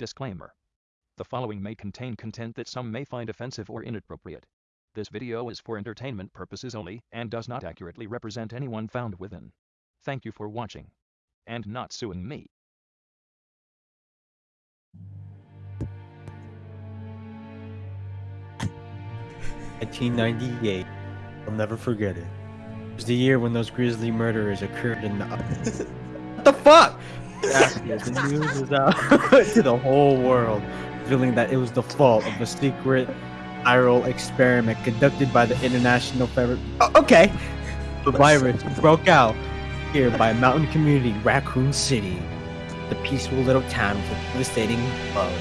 Disclaimer. The following may contain content that some may find offensive or inappropriate. This video is for entertainment purposes only and does not accurately represent anyone found within. Thank you for watching. And not suing me. Nineteen ninety eight. I'll never forget it. It was the year when those grisly murderers occurred in the What the fuck? The news was out to the whole world, revealing that it was the fault of a secret viral experiment conducted by the International Federation. Oh, okay. The virus broke out here by a mountain community Raccoon City, the peaceful little town with a devastating blow,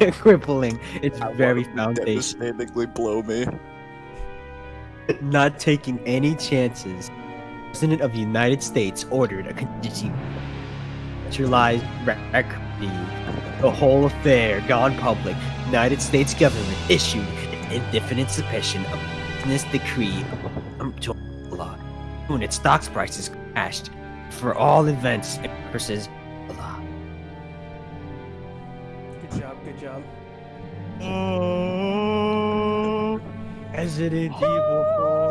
uh, crippling its very foundation. Devastatingly blow me. Not taking any chances, the President of the United States ordered a contingency centralized record. The whole affair gone public. United States government issued an indefinite suspension of business decree um, to law. When its stocks prices crashed for all events and purposes. Blah. Good job, good job. Oh, Resident Evil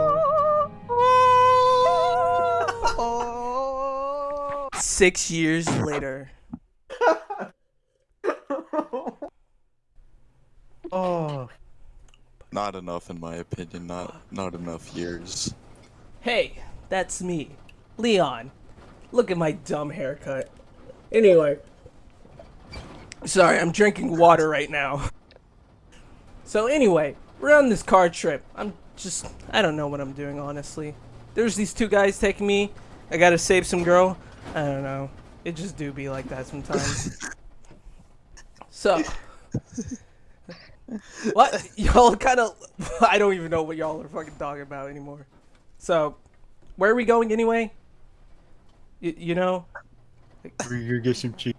Six years later. Oh, Not enough, in my opinion. Not not enough years. Hey, that's me, Leon. Look at my dumb haircut. Anyway. Sorry, I'm drinking water right now. So anyway, we're on this car trip. I'm just, I don't know what I'm doing, honestly. There's these two guys taking me. I gotta save some girl. I don't know. It just do be like that sometimes. so. What? Y'all kind of. I don't even know what y'all are fucking talking about anymore. So, where are we going anyway? Y- you know? we're gonna get some cheese.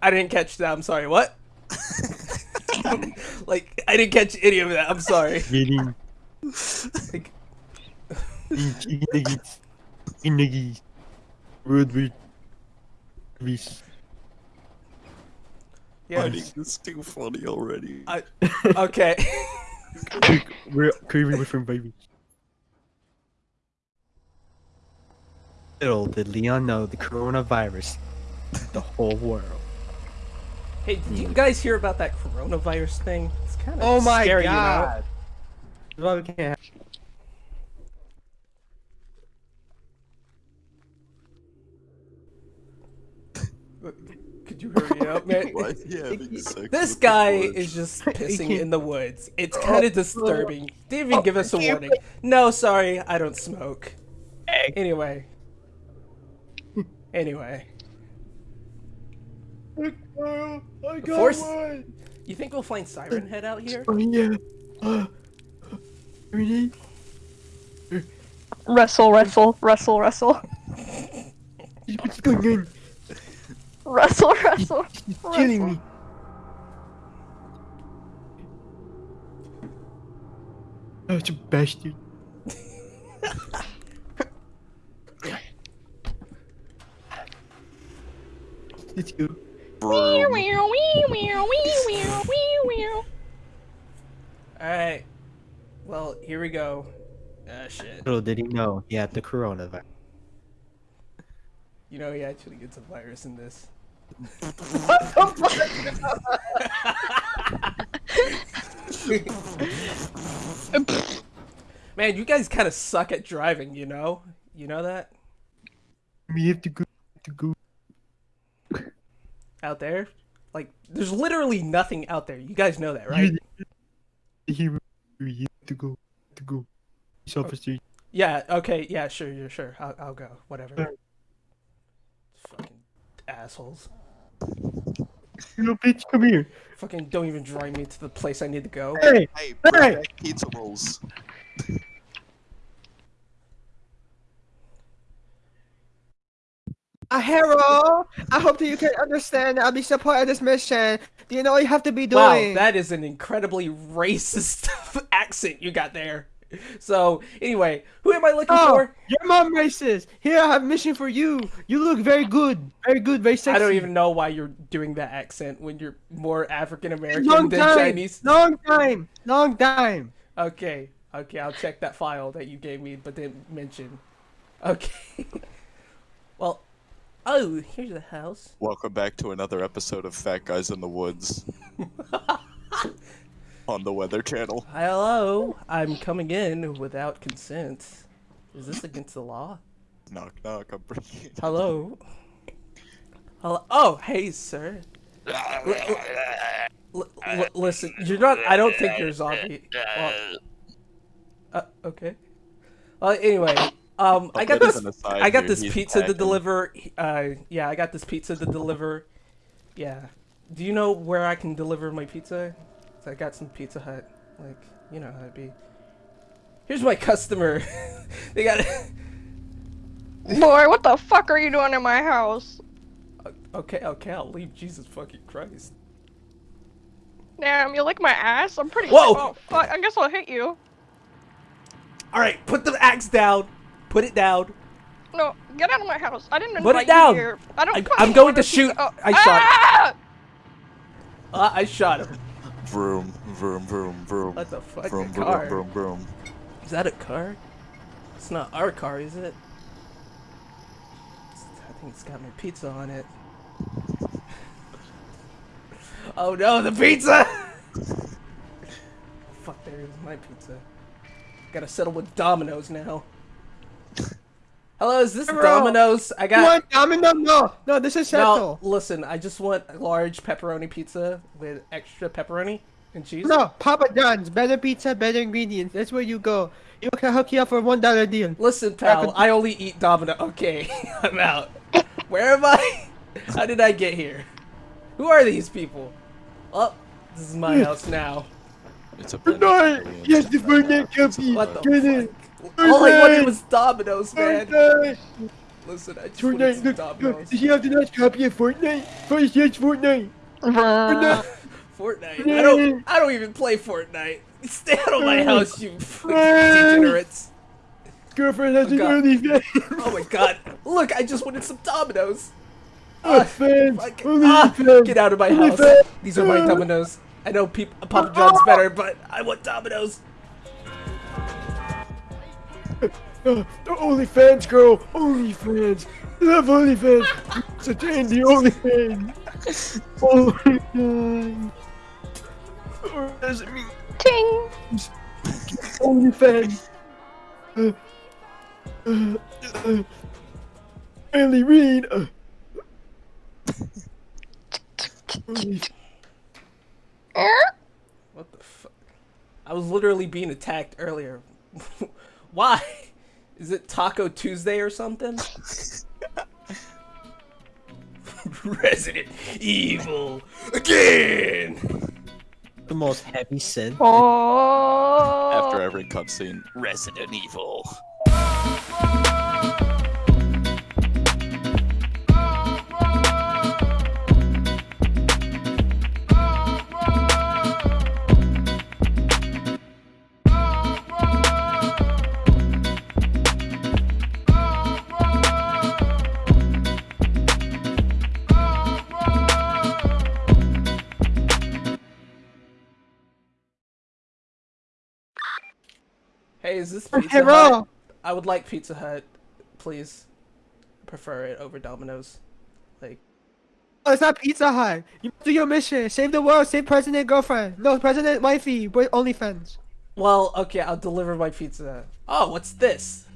I didn't catch that. I'm sorry. What? like, I didn't catch any of that. I'm sorry. Like, nuggets, chicken nuggets, road with grease. yeah. Finding this too funny already. I, okay. We're craving with from baby. Little did Leon know the coronavirus, the whole world. hey, did you guys hear about that coronavirus thing? It's kind of Oh my scary, god! That's why we can't have You know? Could you hurry up, man? Why is he having sex This guy is just pissing in the woods. It's kind of disturbing. Didn't even give us a warning. No, sorry, I don't smoke. Anyway. Anyway. I got Force- one! You think we'll find Siren Head out here? Oh yeah! Uh, Renee? Wrestle, wrestle, wrestle, wrestle. What's going on? Wrestle, wrestle. She's killing me! Oh, it's a bastard. Let's go. Broom. Alright. Well, here we go. Ah, shit. Little did he know he had the coronavirus. You know he actually gets a virus in this. Man, you guys kind of suck at driving, you know? You know that? We have to go. To go. Out there? Like, there's literally nothing out there. You guys know that, right? To go. To go. Yeah, okay, yeah, sure, yeah, sure. I'll, I'll go. Whatever. Fucking assholes. Little bitch, come here. Fucking don't even drive me to the place I need to go. Hey! Hey, Hey! pizza rolls. Uh, A hero! I hope that you can understand. I'll be supporting this mission. Do you know what you have to be doing? Wow, doing? that is an incredibly racist accent you got there. So anyway, who am I looking Oh, for? your mom racist. Here, I have a mission for you. You look very good. Very good, very sexy. I don't even know why you're doing that accent when you're more African American Long than time. Chinese. Long time. Long time. Okay, okay, I'll check that file that you gave me but didn't mention. Okay. well, oh, here's the house. Welcome back to another episode of Fat Guys in the Woods. on the Weather Channel. Hello, I'm coming in without consent. Is this against the law? Knock knock, I'm bringing it. Hello. Hello. Oh, hey, sir. Listen, you're not. I don't think you're a zombie. Well, uh, okay. Well, anyway, um, I got this. I got this pizza to deliver. Uh, yeah, I got this pizza to deliver. Yeah. Do you know where I can deliver my pizza? I got some Pizza Hut. Like, you know how it'd be. Here's my customer. they got. it. Boy, what the fuck are you doing in my house? okay, okay, I'll leave. Jesus fucking Christ. Damn, you lick my ass? I'm pretty Whoa! Oh, fuck, I guess I'll hit you. All right, put the axe down. Put it down. No, get out of my house. I didn't Put invite it down. you here. I don't I, I'm going to shoot. Oh, I shot- ah! Uh, I shot him. Vroom, vroom, vroom, vroom. What the fuck? Vroom, vroom, car. vroom, vroom. Is that a car? It's not our car, is it? It's- I think it's got my pizza on it. Oh no, the pizza! Fuck, there is my pizza. Gotta settle with Domino's now. Hello, is this Domino's? I You got. want domino? No, no, this is No, listen, I just want a large pepperoni pizza with extra pepperoni and cheese. No, Papa John's. Better pizza, better ingredients. That's where you go. You can hook you up for a one dollar deal. Listen, pal, I only eat Domino. Okay, I'm out. Where am I? How did I get here? Who are these people? Oh, this is my house now. It's a No, yes, the Fortnite company. What the Get in. fuck? All I wanted was Domino's, man. Fortnite. Listen, I just wanted Fortnite, some look, Domino's. look. Did you have the last copy of Fortnite? First, yes, Fortnite. Fortnite. Fortnite. I don't. I don't even play Fortnite. Stay out of my house, you fucking degenerates. Girlfriend has an God. early fan. Oh my god. Look, I just wanted some Domino's. Oh, fans. Fuck. Ah, fans. get out of my house. fans. These are my Ah. Domino's. I know peop Papa John's better, but I want Domino's. Uh, OnlyFans, girl. OnlyFans. Love OnlyFans. It's a dandy OnlyFans. OnlyFans. Or does it mean Ting! OnlyFans? Uh, uh, uh, Ellie Reed. Uh, Only-? What the fuck? I was literally being attacked earlier. Why? Is it Taco Tuesday or something? Resident Evil again. The most heavy sin. Oh! After every cutscene, Resident Evil. Hey, is this Pizza Hey, Hut? Ro. I would like Pizza Hut, please. Prefer it over Domino's. Like, Oh, it's not Pizza Hut. You do your mission. Save the world. Save president girlfriend. No, president wifey. But OnlyFans. well, okay, I'll deliver my pizza. Oh, what's this?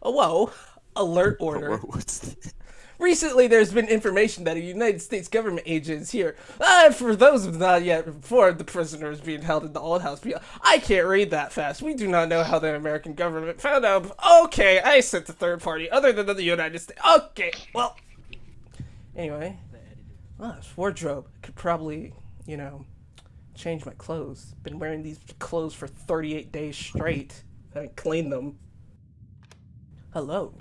Oh, whoa. Alert order. Whoa, What's this? Recently, there's been information that a United States government agent is here. Uh, for those not yet informed, the prisoner is being held in the old house. I can't read that fast. We do not know how the American government found out. Okay, I sent the third party other than the United States. Okay, well. Anyway. Oh, this wardrobe. Could probably, you know, change my clothes. Been wearing these clothes for 38 days straight. I haven't cleaned them. Hello.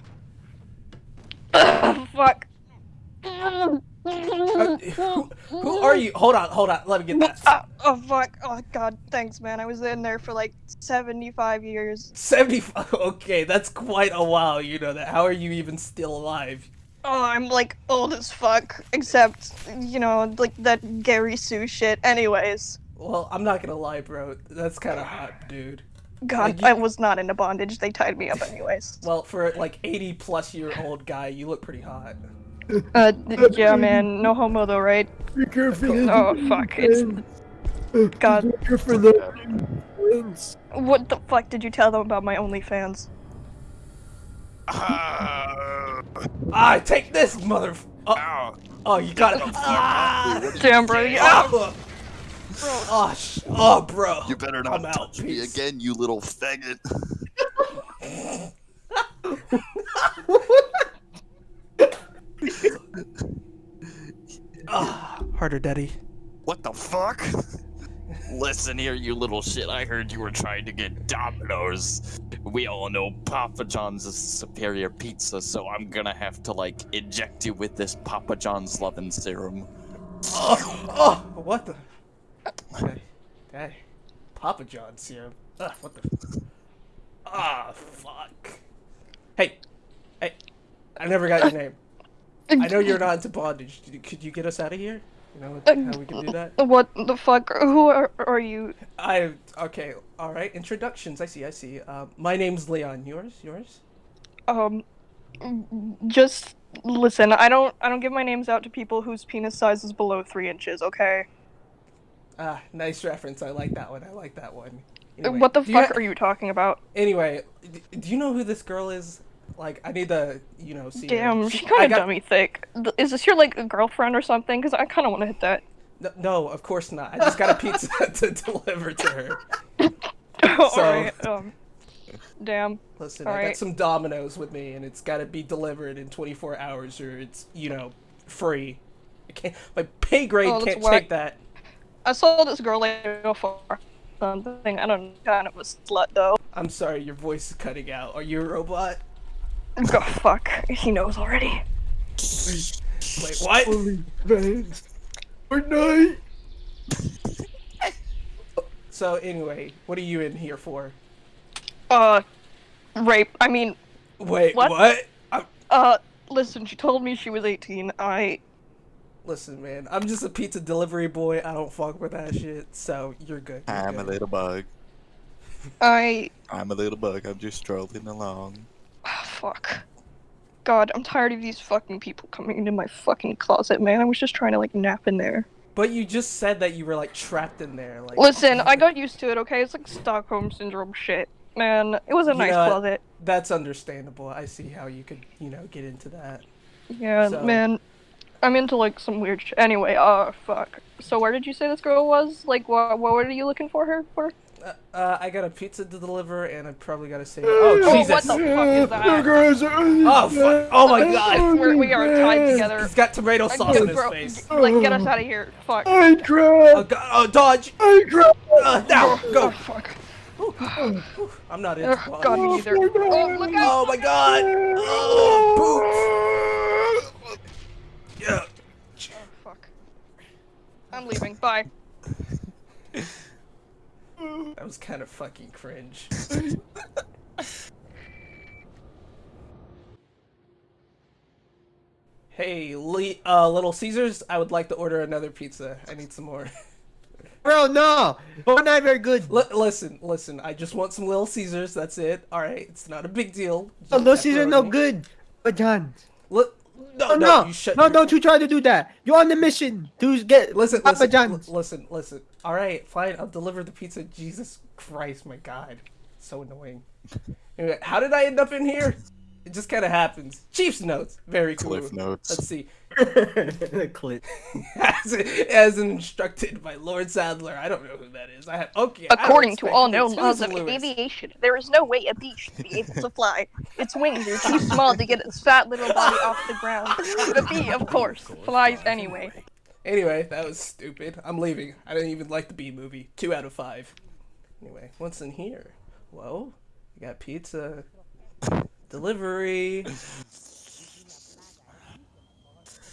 Fuck. Uh, who, who are you? Hold on, hold on. Let me get that. Ah, oh fuck! Oh god, thanks, man. I was in there for like seventy-five years. 75. Okay, that's quite a while. You know that. How are you even still alive? Oh, I'm like old as fuck. Except, you know, like that Gary Sue shit. Anyways, Well, I'm not gonna lie, bro. That's kind of hot, dude. God, Like, you- I was not into bondage. They tied me up anyways. Well, for like 80 plus year old guy, you look pretty hot. Uh, yeah, man. No homo though, right? Oh fuck! It's God. What the fuck did you tell them about my OnlyFans? Ah, take this, mother. Oh, oh you got it. Ah, Damn, bro. Yeah. Oh, oh, sh- oh, bro. You better not I'm not out, touch me peace. again, you little faggot. Ah, harder, daddy. What the fuck? Listen here, you little shit. I heard you were trying to get Domino's. We all know Papa John's is superior pizza, so I'm gonna have to, like, inject you with this Papa John's loving serum. Oh, oh, what the? Hey, hey, Papa John's serum. Ugh, what the? Ah, fuck. Hey, hey, I never got your name. I know you're not into bondage. Could you- get us out of here? You know how we can do that? What the fuck? Who are, are you? I okay, all right. Introductions. I see. I see. Uh, my name's Leon. Yours. Yours. Um, just listen. I don't. I don't give my names out to people whose penis size is below three inches. Okay. Ah, nice reference. I like that one. I like that one. Anyway, what the fuck ha- are you talking about? Anyway, d- do you know who this girl is? Like, I need to, you know, see. Damn, She- she kind of got- dummy thick. Is this your like a girlfriend or something? Because I kind of want to hit that. No, no, of course not. I just got a pizza to deliver to her. So-. Um. Damn. Listen, I Alright. got some Dominoes with me, and it's got to be delivered in 24 hours, or it's, you know, free. I can't. My pay grade Oh, can't whack. take that. I saw this girl like go for something. I don't know, kind of a slut though. I'm sorry, your voice is cutting out. Are you a robot? Go fuck. He knows already. Wait, what? Good night. So anyway, what are you in here for? Uh, rape. I mean, Wait, What? what? I'm, uh, listen. She told me she was 18. I. listen, man, I'm just a pizza delivery boy. I don't fuck with that shit. So you're good. You're I'm a little bug. I. I'm a little bug. I'm just strolling along. ah, fuck. God, I'm tired of these fucking people coming into my fucking closet, man. I was just trying to like nap in there. But you just said that you were like trapped in there. Like, Listen, I got used to it. Okay, it's like Stockholm syndrome shit. Man, it was a You nice know closet. That's understandable. I see how you could, you know, get into that. Yeah, So- man. I'm into like some weird sh- Anyway, uh, fuck. So where did you say this girl was? Like, what? What were you looking for her for? Uh, uh, I got a pizza to deliver, and I probably gotta say, oh Oh, Jesus! what the fuck is that? Oh fuck! Oh my God! We're, we are tied together. He's got tomato sauce in his bro, face. Like, get us out of here. Fuck. I Oh. God! Oh dodge! I cried. Uh, now Oh, go! fuck. I'm not into Ugh, God, me bondage. either. Oh, look out! Oh my God! Oh, boots! Yeah. Oh, fuck. I'm leaving. Bye. That was kind of fucking cringe. hey, Lee, uh, Little Caesars, I would like to order another pizza. I need some more. Bro, no. We're not very good. L- listen, listen. I just want some Little Caesars. That's it. All right, it's not a big deal. Oh, Just those seasons no good. But John. Li- no, Oh, no, no. you shut No, don't you try to do that. You're on the mission to get Listen, Papa listen, John's. li- listen, listen. All right, fine. I'll deliver the pizza. Jesus Christ, my God, so annoying. Anyway, how did I end up in here? It just kind of happens. Chief's notes, very cool. Cliff notes. Let's see. Clip. as, as instructed by Lord Saddler. I don't know who that is. I have okay. I According to all known laws of Lewis? aviation, there is no way a bee should be able to fly. Its wings are too small to get its fat little body off the ground. The bee, of course, flies anyway. Anyway, that was stupid. I'm leaving. I didn't even like the B movie. Two out of five. Anyway, what's in here? Whoa, we got pizza. Delivery.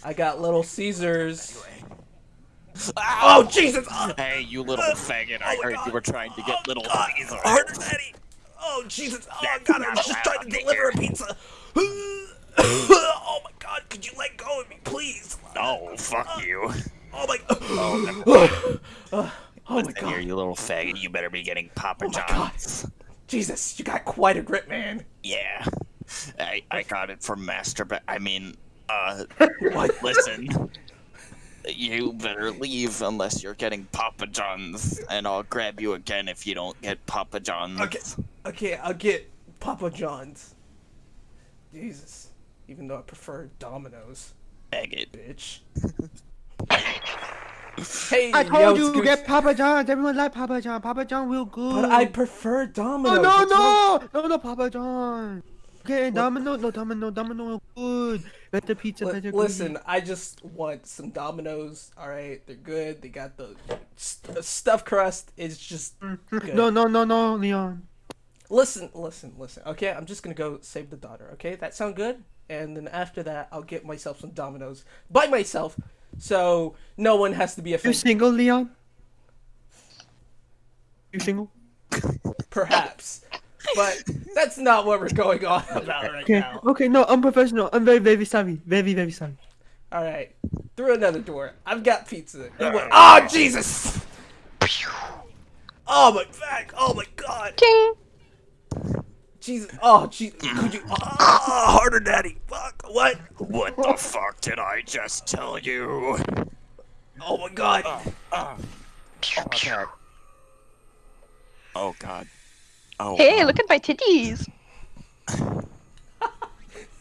I got Little Caesars. Ah! Oh Jesus! Oh, Hey, you little faggot! I oh heard you were trying to get oh little God. Caesar. Harder, Daddy! Oh Jesus! Oh God! I was just trying to deliver a pizza. oh my God! Could you let go of me, please? Oh, fuck uh, you! Oh my. Oh, Oh my Listen here, God! you little faggot! You better be getting Papa Oh my God. John's. Jesus! You got quite a grip, man. Yeah, I I got it from Master. but I mean, uh, listen. You better leave unless you're getting Papa John's, and I'll grab you again if you don't get Papa John's. Okay, okay, I'll get Papa John's. Jesus. Even though I prefer Domino's, Faggot. bitch. hey, I yo, told you Scooch. get Papa John's. Everyone like Papa John. Papa John real good. But I prefer Domino's. Oh no wrong- no no no Papa John. Okay, Domino no Domino Domino good. Better pizza, Li- better. listen, I just want some Domino's. All right, they're good. They got the st- stuffed crust. It's just grease. good. No no no no Leon. Listen, listen, listen. Okay, I'm just gonna go save the daughter. Okay, that sound good? And then after that, I'll get myself some Domino's by myself, so no one has to be a. You single, Leon? You single? Perhaps, but that's not what we're going on about right Okay. now. Okay. No, I'm professional. I'm very very sorry. Very very sorry. All right, through another door. I've got pizza. You Oh Jesus! Oh my back! Oh my God! Ting. Jesus! Oh Jesus! Could you? Oh, harder, Daddy! Fuck! What? What the fuck did I just tell you? Oh my God! Uh, uh. Oh god. Oh. Hey, look at my titties.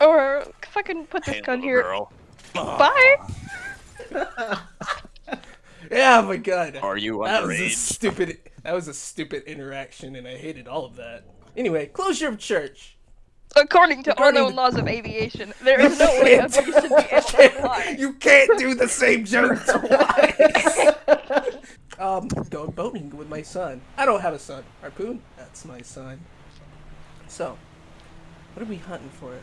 or if I can put this Hey, gun here. girl. Oh, Bye. Yeah, my God! Are you That was a stupid. That was a stupid interaction, and I hated all of that. Anyway, closure of church. According to According unknown to- laws of aviation, there is no way a bee should be able to fly. You can't do the same joke twice. um, going boating with my son. I don't have a son. Harpoon. That's my son. So, what are we hunting for?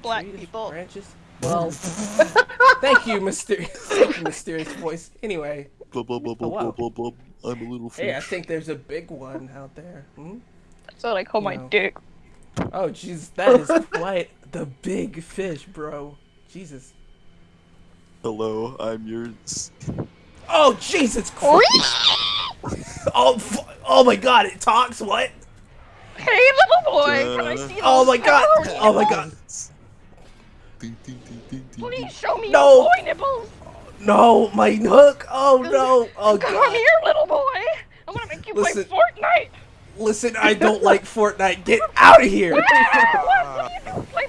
Black Trees, people. Branches. Well, thank you, mysterious, thank you, mysterious voice. Anyway, Bub, bub, bub, Oh, wow. I'm a little hey, I think there's a big one out there. Hmm? That's what I call my No. dick. Oh, jeez, that is quite the big fish, bro. Jesus. Hello, I'm yours. Oh, Jesus Christ! Oh, oh my God! It talks. What? Hey, little boy, can I Uh, see those Oh my God! Oh my? God! Ding, ding, ding, ding, ding, Please show me No. your boy nipples. No, my hook! Oh no! Oh God. Come here, little boy. I'm gonna make you Listen. play Fortnite. Listen, I don't like Fortnite. Get out of here! What, what do you do? Play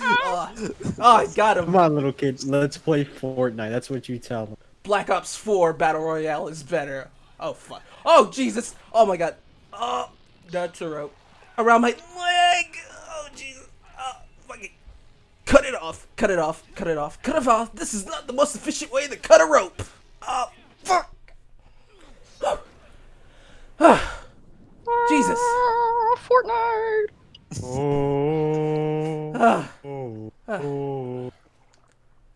oh, oh, I got him. Come on, little kid. Let's play Fortnite. That's what you tell them. Black Ops 4 Battle Royale is better. Oh fuck! Oh Jesus! Oh my God! Oh, that's a rope around my leg. Oh Jesus! Oh, fucking cut it off! Cut it off! Cut it off! Cut it off! This is not the most efficient way to cut a rope. Oh fuck! Jesus! Ah, Fortnite. Oh. Ah, Oh. Ah. Oh.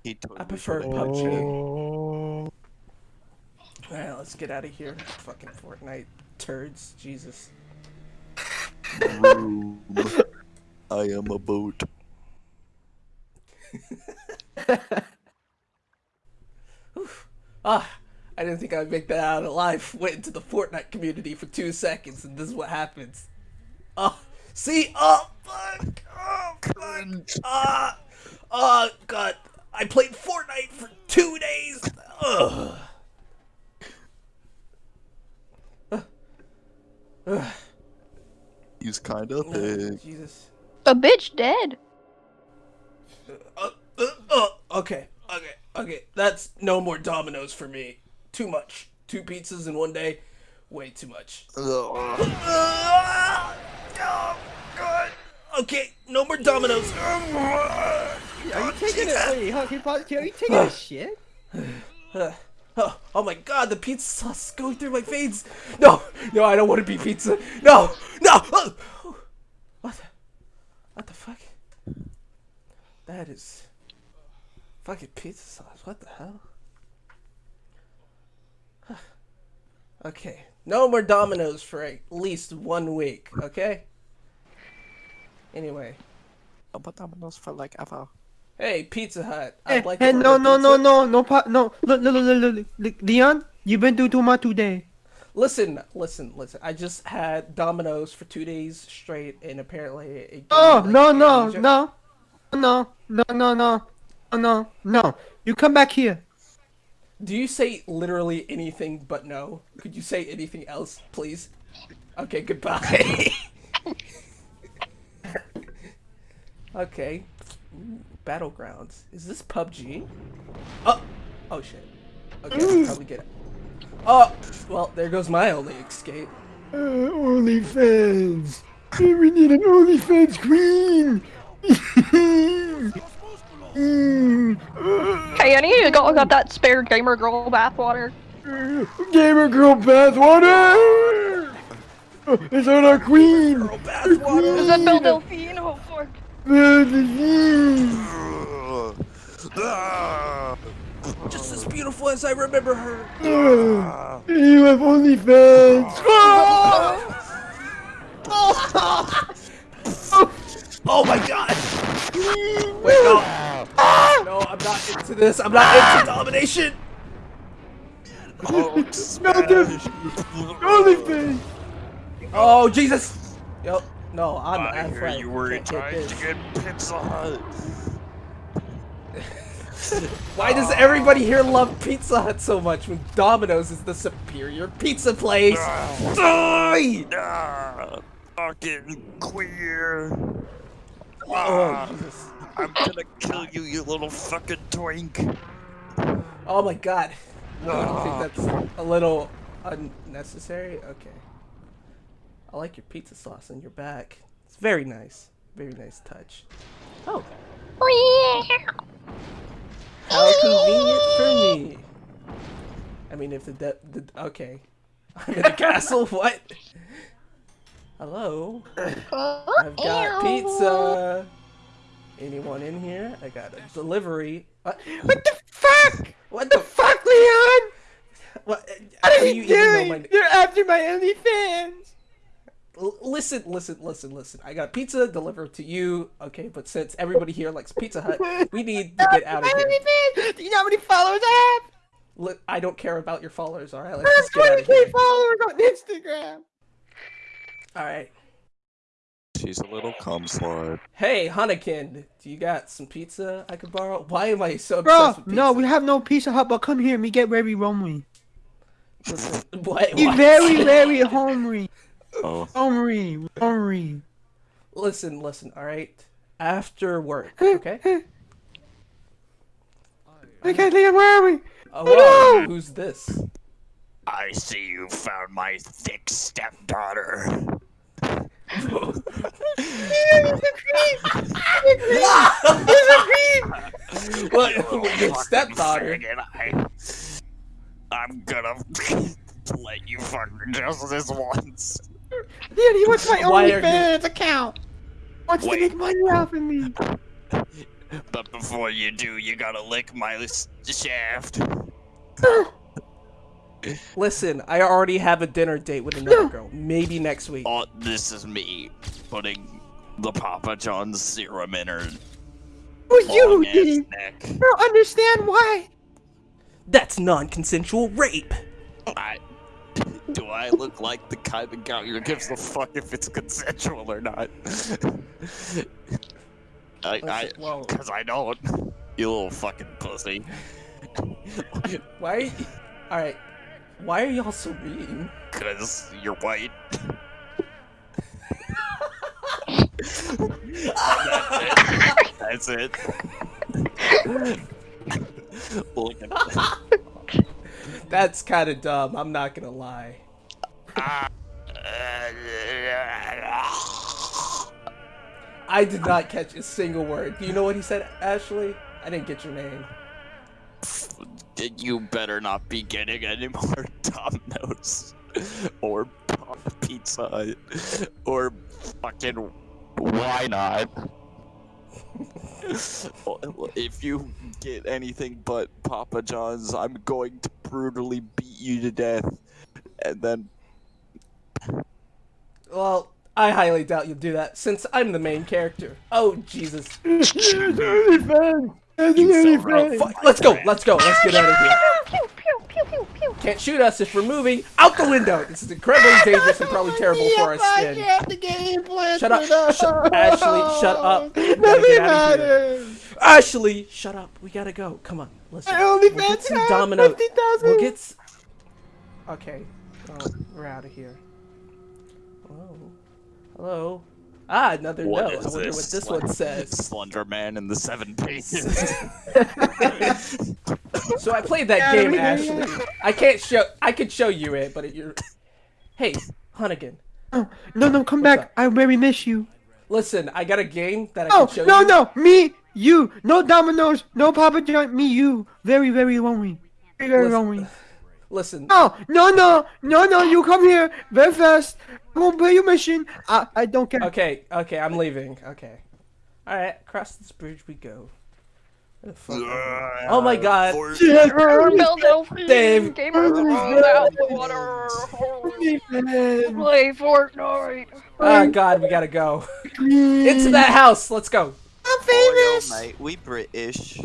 He totally I prefer forgot. PUBG. Oh. Alright, let's get out of here. Fucking Fortnite turds. Jesus. I am a boat. Ah, I didn't think I'd make that out alive. Went into the Fortnite community for two seconds, and this is what happens. Oh, see? Oh, fuck! Oh, fuck! Ah! Oh, God. I played Fortnite for two days! Ugh. He's kinda big. Jesus. A bitch dead. Uh, uh, uh, okay, okay, okay. That's no more Dominoes for me. Too much. Two pizzas in one day. Way too much. Oh, God. Okay, no more Dominoes. Are you taking it? Wait, huh, can you pause- are you taking a shit? Oh, oh my god, the pizza sauce is going through my veins. No, no, I don't want to be pizza. No, no. Oh, what? What the fuck? That is fucking pizza sauce. What the hell? Okay. No more Dominoes for at least one week, okay? Anyway. But Domino's for like ever. Hey, Pizza Hut. Hey, I'd eh, like eh, to hey, no, order no, no, pizza. no, no, pa- no. Look, look, look, look, look, look, Leon, you've been through too much today. Listen, listen, listen. I just had Domino's for two days straight, and apparently it gave me, Oh, like, no, no, no, no, no, no, no, no, no, no. You come back here. Do you say literally anything but no? Could you say anything else, please? Okay, goodbye. okay. Ooh, Battlegrounds. Is this PUBG? Oh, oh shit. Okay, I should probably get it. Oh, well, there goes my only escape. Uh, OnlyFans. We need an OnlyFans queen. Hey, any of you got, got that spare gamer girl bathwater? Gamer girl bathwater. It's on our queen. Is that Belle Delphine? Oh fuck. Just as beautiful as I remember her. You have OnlyFans. Oh my god! Wait, no. No, I'm not into this. I'm not into domination. Oh, OnlyFans. Oh Jesus! Yo, no, I'm. I I'm hear right. you were Can't trying to get Pizza Hut. Why does everybody here love Pizza Hut so much when Domino's is the superior pizza place? Die! Ah, fucking queer. Oh, Ah, Jesus. I'm gonna kill you, you little fucking twink. Oh my god. I Ah. think that's a little unnecessary. Okay. I like your pizza sauce on your back. It's very nice. Very nice touch. Oh. How convenient for me. I mean, if the, de- the okay. I'm in a castle. What? Hello. I've got pizza. Anyone in here? I got a delivery. Uh, what? What the fuck? What the fuck? Leon. What? Uh, what How are you even know doing? my- You're after my OnlyFans. L- listen, listen, listen, listen. I got pizza delivered to you. Okay, but since everybody here likes Pizza Hut, we need to get out of here. OnlyFans. Do you know how many followers I have? Li- I don't care about your followers. All right, I have just get out of 20k followers on Instagram. All right. She's a little cum slut. Hey, Hanakin, do you got some pizza I could borrow? Why am I so Bro, with pizza? no, we have no Pizza Hut, but come here, me get very homely. Listen, what? You what? very, very homely. Oh, Homely, homely. Listen, listen. All right. After work, okay? Okay, Leon, where are we? Oh, wow, who's this? I see you found my thick stepdaughter. What? Your stepdaughter? Faggot, I, I'm gonna let you fuck her just this once. Dude, he wants my Why are you- OnlyFans account. Wants Wait. to make money off of me. But before you do, you gotta lick my shaft. Listen, I already have a dinner date with another girl. Maybe next week. Oh, this is me putting the Papa John's serum in her Who's you who did ass. I don't understand why. That's non-consensual rape. I, do I look like the kind of guy who gives a fuck if it's consensual or not? I, I, well- cause I don't. You little fucking pussy. Why? All right. Why are y'all so mean? Cause you're white. That's it. Look at That's kind of dumb. I'm not gonna lie. I did not catch a single word. Do you know what he said, Ashley? I didn't get your name. You better not be getting any more Domino's or Pizza Hut or fucking Why not? If you get anything but Papa John's, I'm going to brutally beat you to death. And then Well, I highly doubt you'll do that since I'm the main character. Oh Jesus! OnlyFans. That's You the sound right. OnlyFans. Fuck, let's go. Let's go. Let's get out of here. Pew pew pew pew pew. Can't shoot us if we're moving out the window. This is incredibly dangerous and probably terrible for our skin. the game plan. Shut up. Shut, Ashley, shut up. Nothing get out of here. matters. Ashley, shut up. We gotta go. Come on. Listen. My We'll get some has domino. 50,000. We'll get. s- Okay. Oh, we're out of here. Hello. Hello. Ah, another What note. I is wonder what this? this one says. Slender Man and the Seven Pages. So I played that game, Ashley. I can't show. I could show you it, but it, you're. Hey, Hunnigan. No, no, come What's back. up? I very miss you. Listen, I got a game that I Oh, can show no, you. no, no, me, you. No dominoes, no Papa John, me, you. Very, very lonely. Very, very Listen- lonely. Listen. No, no, no, no, no, you come here very fast. I'm gonna play your mission. I, I don't care. Okay, okay, I'm leaving. Okay. Alright, across this bridge we go. Where the fuck am Oh my god. Bill Dave. Game of out the water. Play Fortnite. Oh god, we gotta go. Into that house, let's go. I'm famous. mate, we British.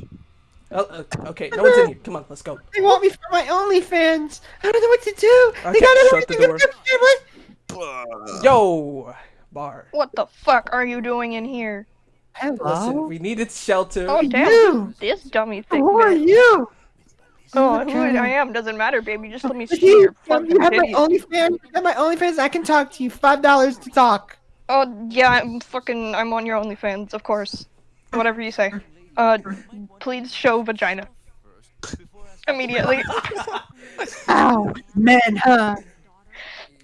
Oh, uh, okay, no one's in here. Come on, let's go. They want me for my OnlyFans. I don't know what to do. Okay, they got shut the everything door. up there, Yo, bar. What the fuck are you doing in here? Listen, Hello. we needed shelter. Oh damn, You. this dummy thing. Who are you? Oh, who I am doesn't matter, baby. Just let me see You, your you fucking have my titties. OnlyFans. You have my OnlyFans. I can talk to you. Five dollars to talk. Oh yeah, I'm fucking. I'm on your OnlyFans, of course. Whatever you say. Uh, please show vagina. Immediately. Ow, man, huh?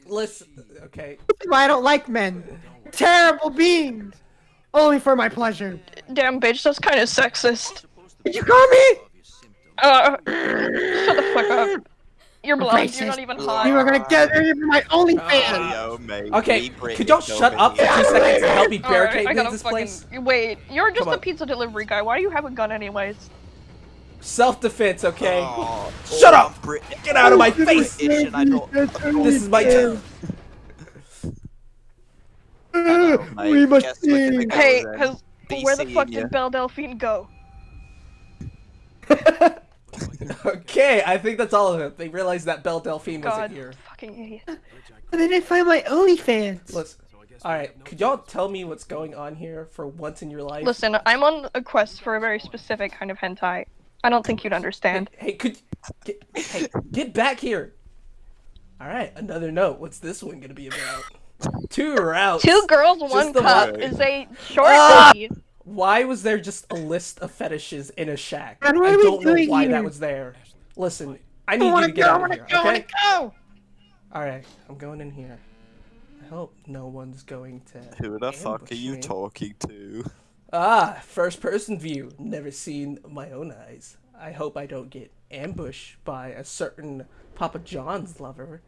Listen, okay. That's why I don't like men. Terrible beings. Only for my pleasure. Damn bitch, that's kind of sexist. Did you call me? Uh, shut the fuck up. You're blind. You're not even hot. You are gonna get rid of my OnlyFans. Yo, mate. Okay, could y'all shut up for two seconds to help me barricade Alright, I gotta this fucking place? wait. You're just Come a on. pizza delivery guy. Why do you have a gun anyways? Self-defense, okay? Oh, Shut oh, up! I'm Brit- Get out of my face! British and I don't- This is my turn. Mate. We must Guess see. Hey, then. cause where the fuck did Belle Delphine go? Okay, I think that's all of it. They realized that Belle Delphine God, wasn't here. fucking idiot. But I didn't find my OnlyFans. Listen, alright, could y'all tell me what's going on here for once in your life? Listen, I'm on a quest for a very specific kind of hentai. I don't think you'd understand. Hey, could get, hey, get back here. All right, another note. What's this one gonna be about? Two routes. Two girls, one cup one. is a short Ah! Why was there just a list of fetishes in a shack? I don't know why here? that was there. Listen, I I need you wanna to go. get I out of here. go. I wanna Okay. go. All right, I'm going in here. I hope no one's going to. Who the fuck are you me. talking to? Ah, first person view. Never seen my own eyes. I hope I don't get ambushed by a certain Papa John's lover.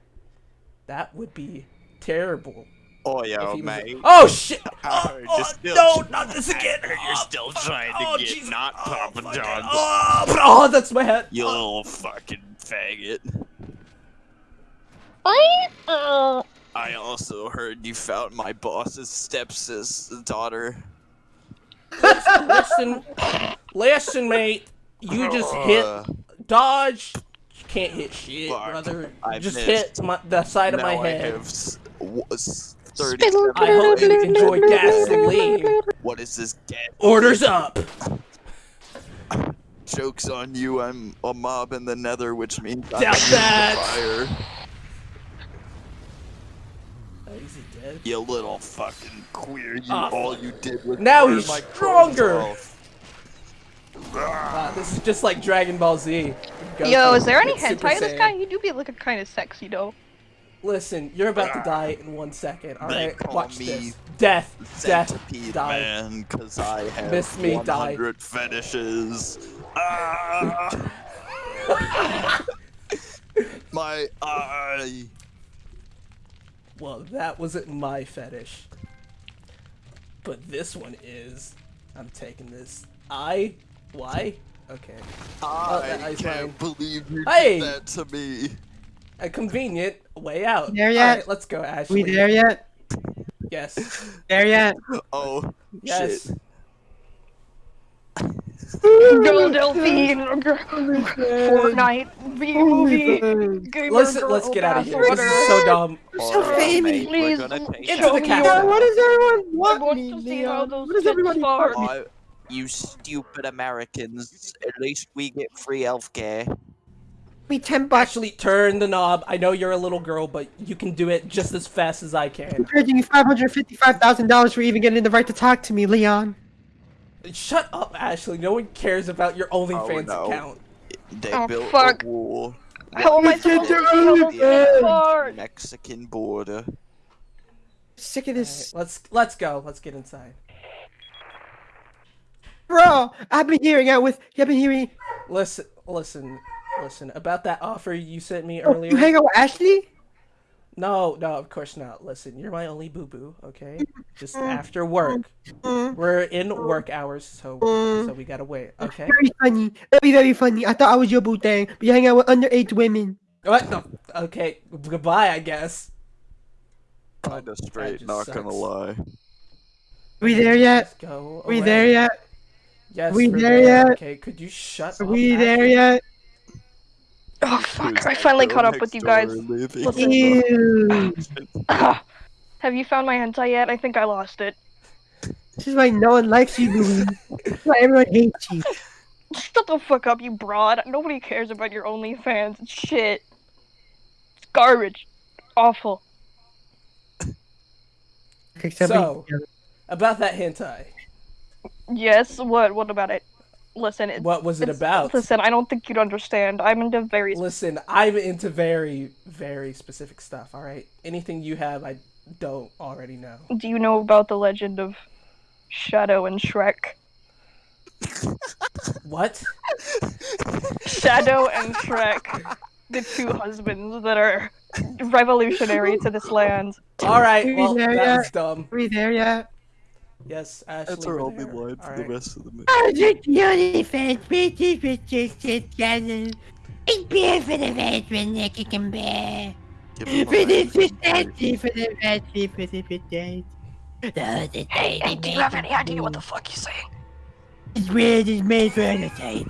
That would be terrible. Oh, yeah, yo, mate. Oh shit! I Oh, heard you're oh, no, not this again! I you're Oh, still trying to Oh, get Jesus. not Oh, Papa fuck. John's. Oh, oh, that's my head. You Oh. little fucking faggot. What? Uh, I also heard you found my boss's stepsis daughter. Listen, listen, mate. You just hit Uh, dodge. You can't hit shit, Fuck. brother. I just missed. hit my, the side of my now I head. have s- w- s- 37 I hope you minutes. enjoy gasoline. What is this gas? Orders up. Joke's on you, I'm a mob in the nether, which means I'm Doubt immune that. fire. Oh, is he dead? You little fucking queer, you Ah, all you did was Now he's my clothes stronger. off. Wow, this is just like Dragon Ball Z. Yo, is there any with Super hentai of this guy? He do be looking kind of sexy though. Listen, you're about to die in one second. All They right, watch me this. Death, death, die. man, cause I have Miss me, die. 100 fetishes. Ah! my eye. Well, that wasn't my fetish. but this one is. I'm taking this. I. Why? Okay. I is can't believe you Hey! did that to me. A convenient way out. There yet? Alright, let's go, Ashley. We there yet? Yes. There yet? Oh, Yes. Girl Delphine, gr- Fortnite, V movie, gamer Let's girl, let's get out of bath here. This is so dumb. so famous. Please, We're gonna take Into the it. castle. What does everyone I want want me, to see how those What does tits everybody want? Oh, you stupid Americans. At least we get free healthcare. Me ten bucks. Actually, turn the knob. I know you're a little girl, but you can do it just as fast as I can. I'm charging you five hundred fifty-five thousand dollars for even getting the right to talk to me, Leon. Shut up, Ashley. No one cares about your oh, OnlyFans no. account. They Oh, built fuck. a wall. How am I supposed to see how those? Mexican border. Sick of this, Let's let's go. Let's get inside. bro. I've been hearing out with. I've been hearing. Listen, listen, listen. About that offer you sent me Oh, earlier. you hang out with Ashley? No, no, of course not. Listen, you're my only boo boo, okay? Just Mm. after work. Mm, We're in work hours, so so we gotta wait, okay? Very funny. That'd be very funny. I thought I was your boo thing, but you hang out with underage women. What? No. Okay, goodbye, I guess. Kinda straight, just not gonna sucks. lie. we there yet? Let's go. we there yet? Yes, we we're there yet? Okay, could you shut Are up? we there Ashley? yet? Oh fuck! I finally caught up with you guys. Ew. Have you found my hentai yet? I think I lost it. This is why no one likes you, Louis. This is why everyone hates you. Shut the fuck up, you broad. Nobody cares about your OnlyFans. It's shit. It's garbage. Awful. Except So- About that hentai. Yes. What? What about it? Listen. It's, What was it it's- about? Listen, I don't think you'd understand. I'm into very. Listen, I'm into very, very specific stuff, alright? Anything you have, I don't already know. Do you know about the legend of Shadow and Shrek? What? Shadow and Shrek, the two husbands that are revolutionary to this land. Alright, We well, there that yet? was dumb. Are we there yet? Yes, Ashley. That's our we're only there. line for the Alright. rest of the movie. I just the only fans, bitches, bitches, just channel. It's beer for the fans when they can bear. Give him a For the line for the fancy, for the fancy, for the bitches. The Hey, hey, do you have any idea what the fuck you're saying? This bread is made for entertaining.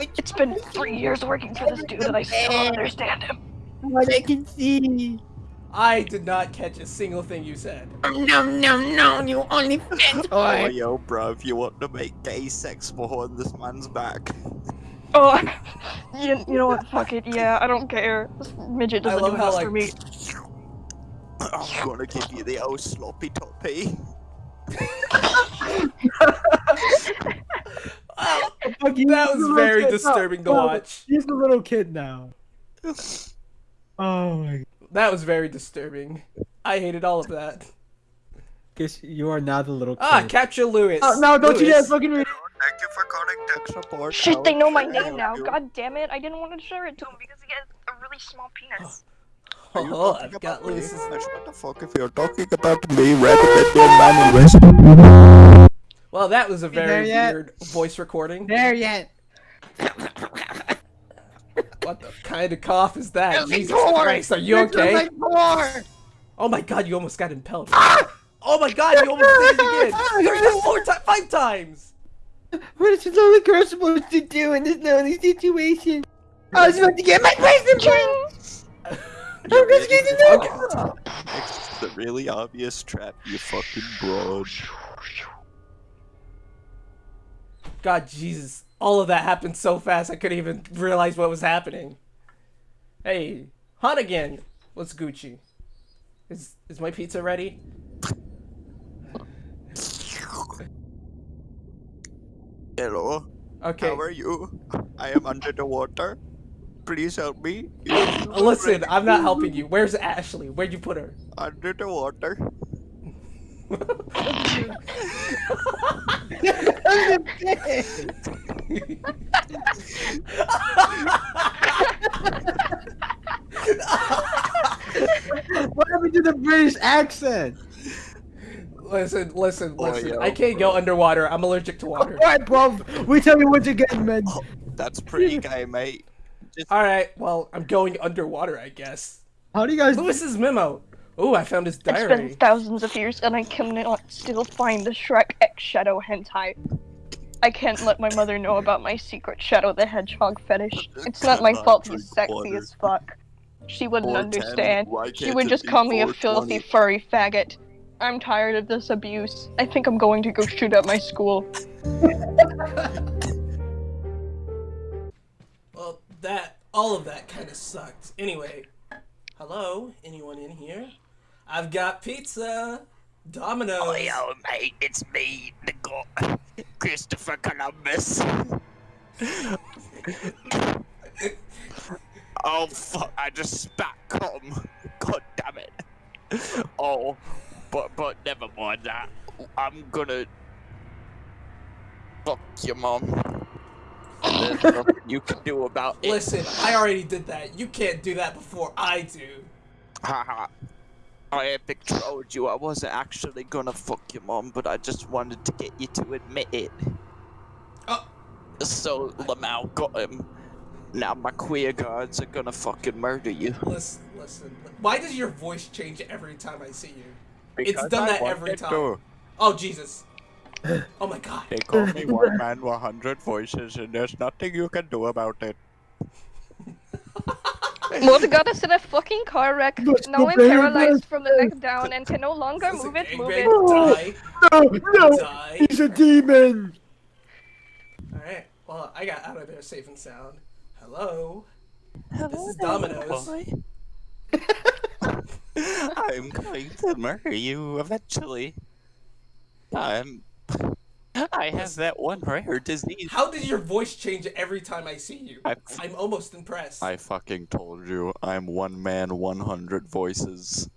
It's been three years working for this dude and I still don't understand him. What I can see. I did not catch a single thing you said. No, no, no, you only fans Oh, whore. yo, bruv, you want to make gay sex behind this man's back? Oh, you, you know what? Fuck it. Yeah, I don't care. This midget doesn't do how, enough like- for me. I'm gonna give you the old sloppy toppy. That was very disturbing to watch. He's a little kid now. Oh my That was very disturbing. I hated all of that. Guess you are now the little kid. Ah, capture Lewis. Oh, no, don't you dare Lewis. fucking read Thank you for calling tech support. Shit, they know my How can I name now. you? God damn it. I didn't want to share it to him because he has a really small penis. Oh, I've got about me? Lewis's. What the fuck if you're talking about me rather than your man in Well, that was a very weird voice recording. there yet. What the kind of cough is that? Feels Jesus porn. Christ, are you It okay? like porn. Oh my god, you almost got impelled. Ah! Oh my god, you almost did it again. Three, four times, five times. What is this little girl supposed to do in this lonely situation? Oh, I was about to get my present back. I'm just getting Okay. It's the really obvious trap, you fucking broad. God, Jesus. All of that happened so fast I couldn't even realize what was happening. Hey, Hunt again. What's Gucci? Is is my pizza ready? Hello, Okay. how are you? I am under the water. Please help me. Uh, listen, I'm not helping you. Where's Ashley? Where'd you put her? Under the water. What happened to the British accent? Listen, listen, Oh, listen. yo, I can't go underwater. I'm allergic to water. Alright, bro. We tell you what you're getting, man. Oh, that's pretty gay, mate. All right, well, I'm going underwater, I guess. How do you guys? Lewis's memo. Oh, I found his diary. It's been thousands of years and I cannot still find the Shrek X Shadow hentai. I can't let my mother know about my secret Shadow the Hedgehog fetish. It's not my fault drink he's sexy water. as fuck. She wouldn't understand. She would just call me a filthy furry faggot. I'm tired of this abuse. I think I'm going to go shoot up my school. Well, that all of that kind of sucked. Anyway, hello, anyone in here? I've got pizza, Domino's. Oh, yo, mate, it's me, the god, Christopher Columbus. oh, fuck, I just spat cum. God damn it. Oh, but, but never mind that. I'm gonna fuck your mom. And there's nothing you can do about it. Listen, I already did that. You can't do that before I do. Haha. I epic trolled you. I wasn't actually gonna fuck your mom, but I just wanted to get you to admit it. Oh. So Lamau got him. Now my queer guards are gonna fucking murder you. Listen, listen. Why does your voice change every time I see you? It's done that every time. Oh Jesus. Oh my God. They call me one man, 100 voices, and there's nothing you can do about it. Mother got us in a fucking car wreck. Let's Now go I'm paralyzed from the neck down and can no longer This is a move it, move gangbang. it. Die, No, no. die. He's a demon. All right. Well, I got out of there safe and sound. Hello. Hello This is there. Domino's. I'm going to murder you eventually. I'm. I have that one rare disease. How did your voice change every time I see you? I- I'm almost impressed. I fucking told you, I'm one man, 100 voices.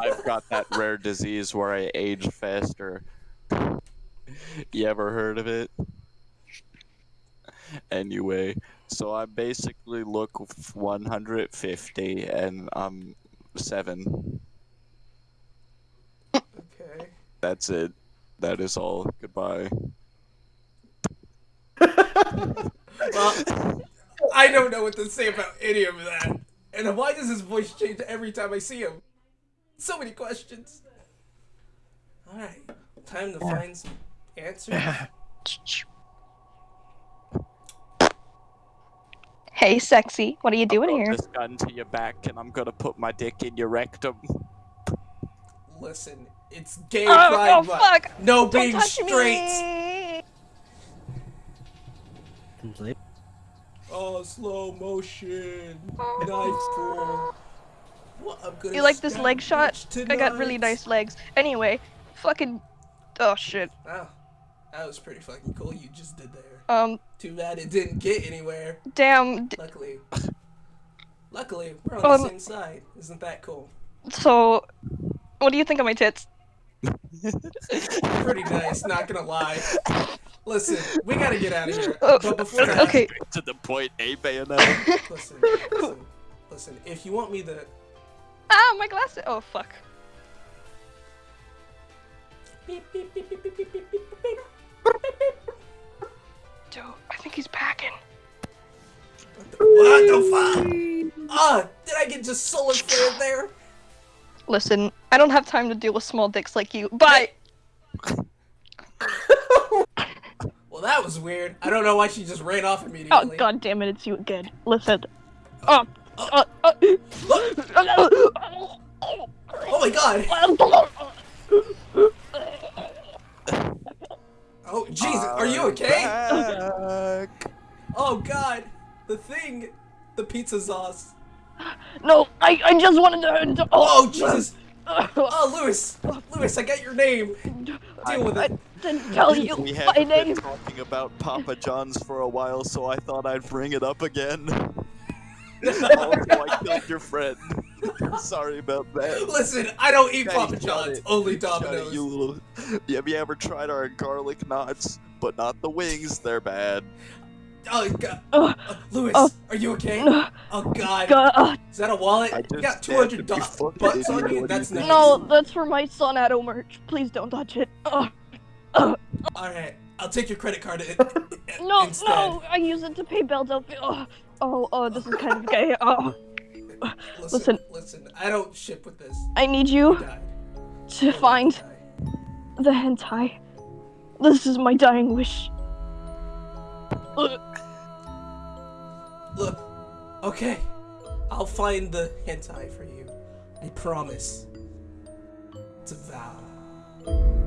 I've got that rare disease where I age faster. You ever heard of it? Anyway, so I basically look 150 and I'm 7. Okay. That's it. That is all. Goodbye. Well, I don't know what to say about any of that. And why does his voice change every time I see him? So many questions. Alright, time to find some answers. Hey, sexy. What are you doing Put here? this gun to your back and I'm gonna put my dick in your rectum. Listen, it's gay Oh, pride oh, month. fuck. No Don't being touch straight. me. Oh, slow motion. Knife pull. What, I'm You like this leg shot? bitch I got really nice legs. Anyway, fucking. Oh shit. Wow, that was pretty fucking cool. You just did there. Um, Too bad it didn't get anywhere. damn. d- Luckily, luckily we're on Um, the same side. Isn't that cool? So, what do you think of my tits? Pretty nice, not gonna lie. Listen, we gotta get out of here. Oh, but before that, okay. to the point, a bayonet. Listen, listen, listen. If you want me to. Ah, my glasses. Oh fuck. Dude, I think he's packing. What the, what the fuck? Ah, oh, did I get just sullen there? Listen, I don't have time to deal with small dicks like you. Bye. Well, that was weird. I don't know why she just ran off Oh god damn it, it's you again. Listen. Oh. Uh, uh, Oh my god! Oh Jesus, are you okay? Back. Oh god, the thing, the pizza sauce. no, I, I just wanted to. Oh Jesus! I Oh Lewis, Lewis, I got your name. Deal with it. I didn't tell you We my haven't been talking about Papa John's for a while, so I thought I'd bring it up again. Oh, also, I killed your friend. Sorry about that. Listen, I don't eat Daddy, Papa John's, it. only Shut it, Domino's. you little. Have you ever tried our garlic knots? But not the wings, they're bad. Oh god. Ugh. Uh, Lewis, Oh. are you okay? Ugh. Oh god. God, uh, Is that a wallet? I You got 200 you do- fucking butts on idiot. you? What you That's think? nice. no, that's for my son Ado merch. Please don't touch it. Ugh. Alright, I'll take your credit card in- No, instead. no, I use it to pay bills. Ugh. Oh, oh, oh, this is kind of gay. Oh, Listen, Listen. listen, I don't ship with this. I need You you died. to find Die. the hentai. This is my dying wish. Ugh. Look, okay, I'll find the hentai for you. I promise. It's a vow.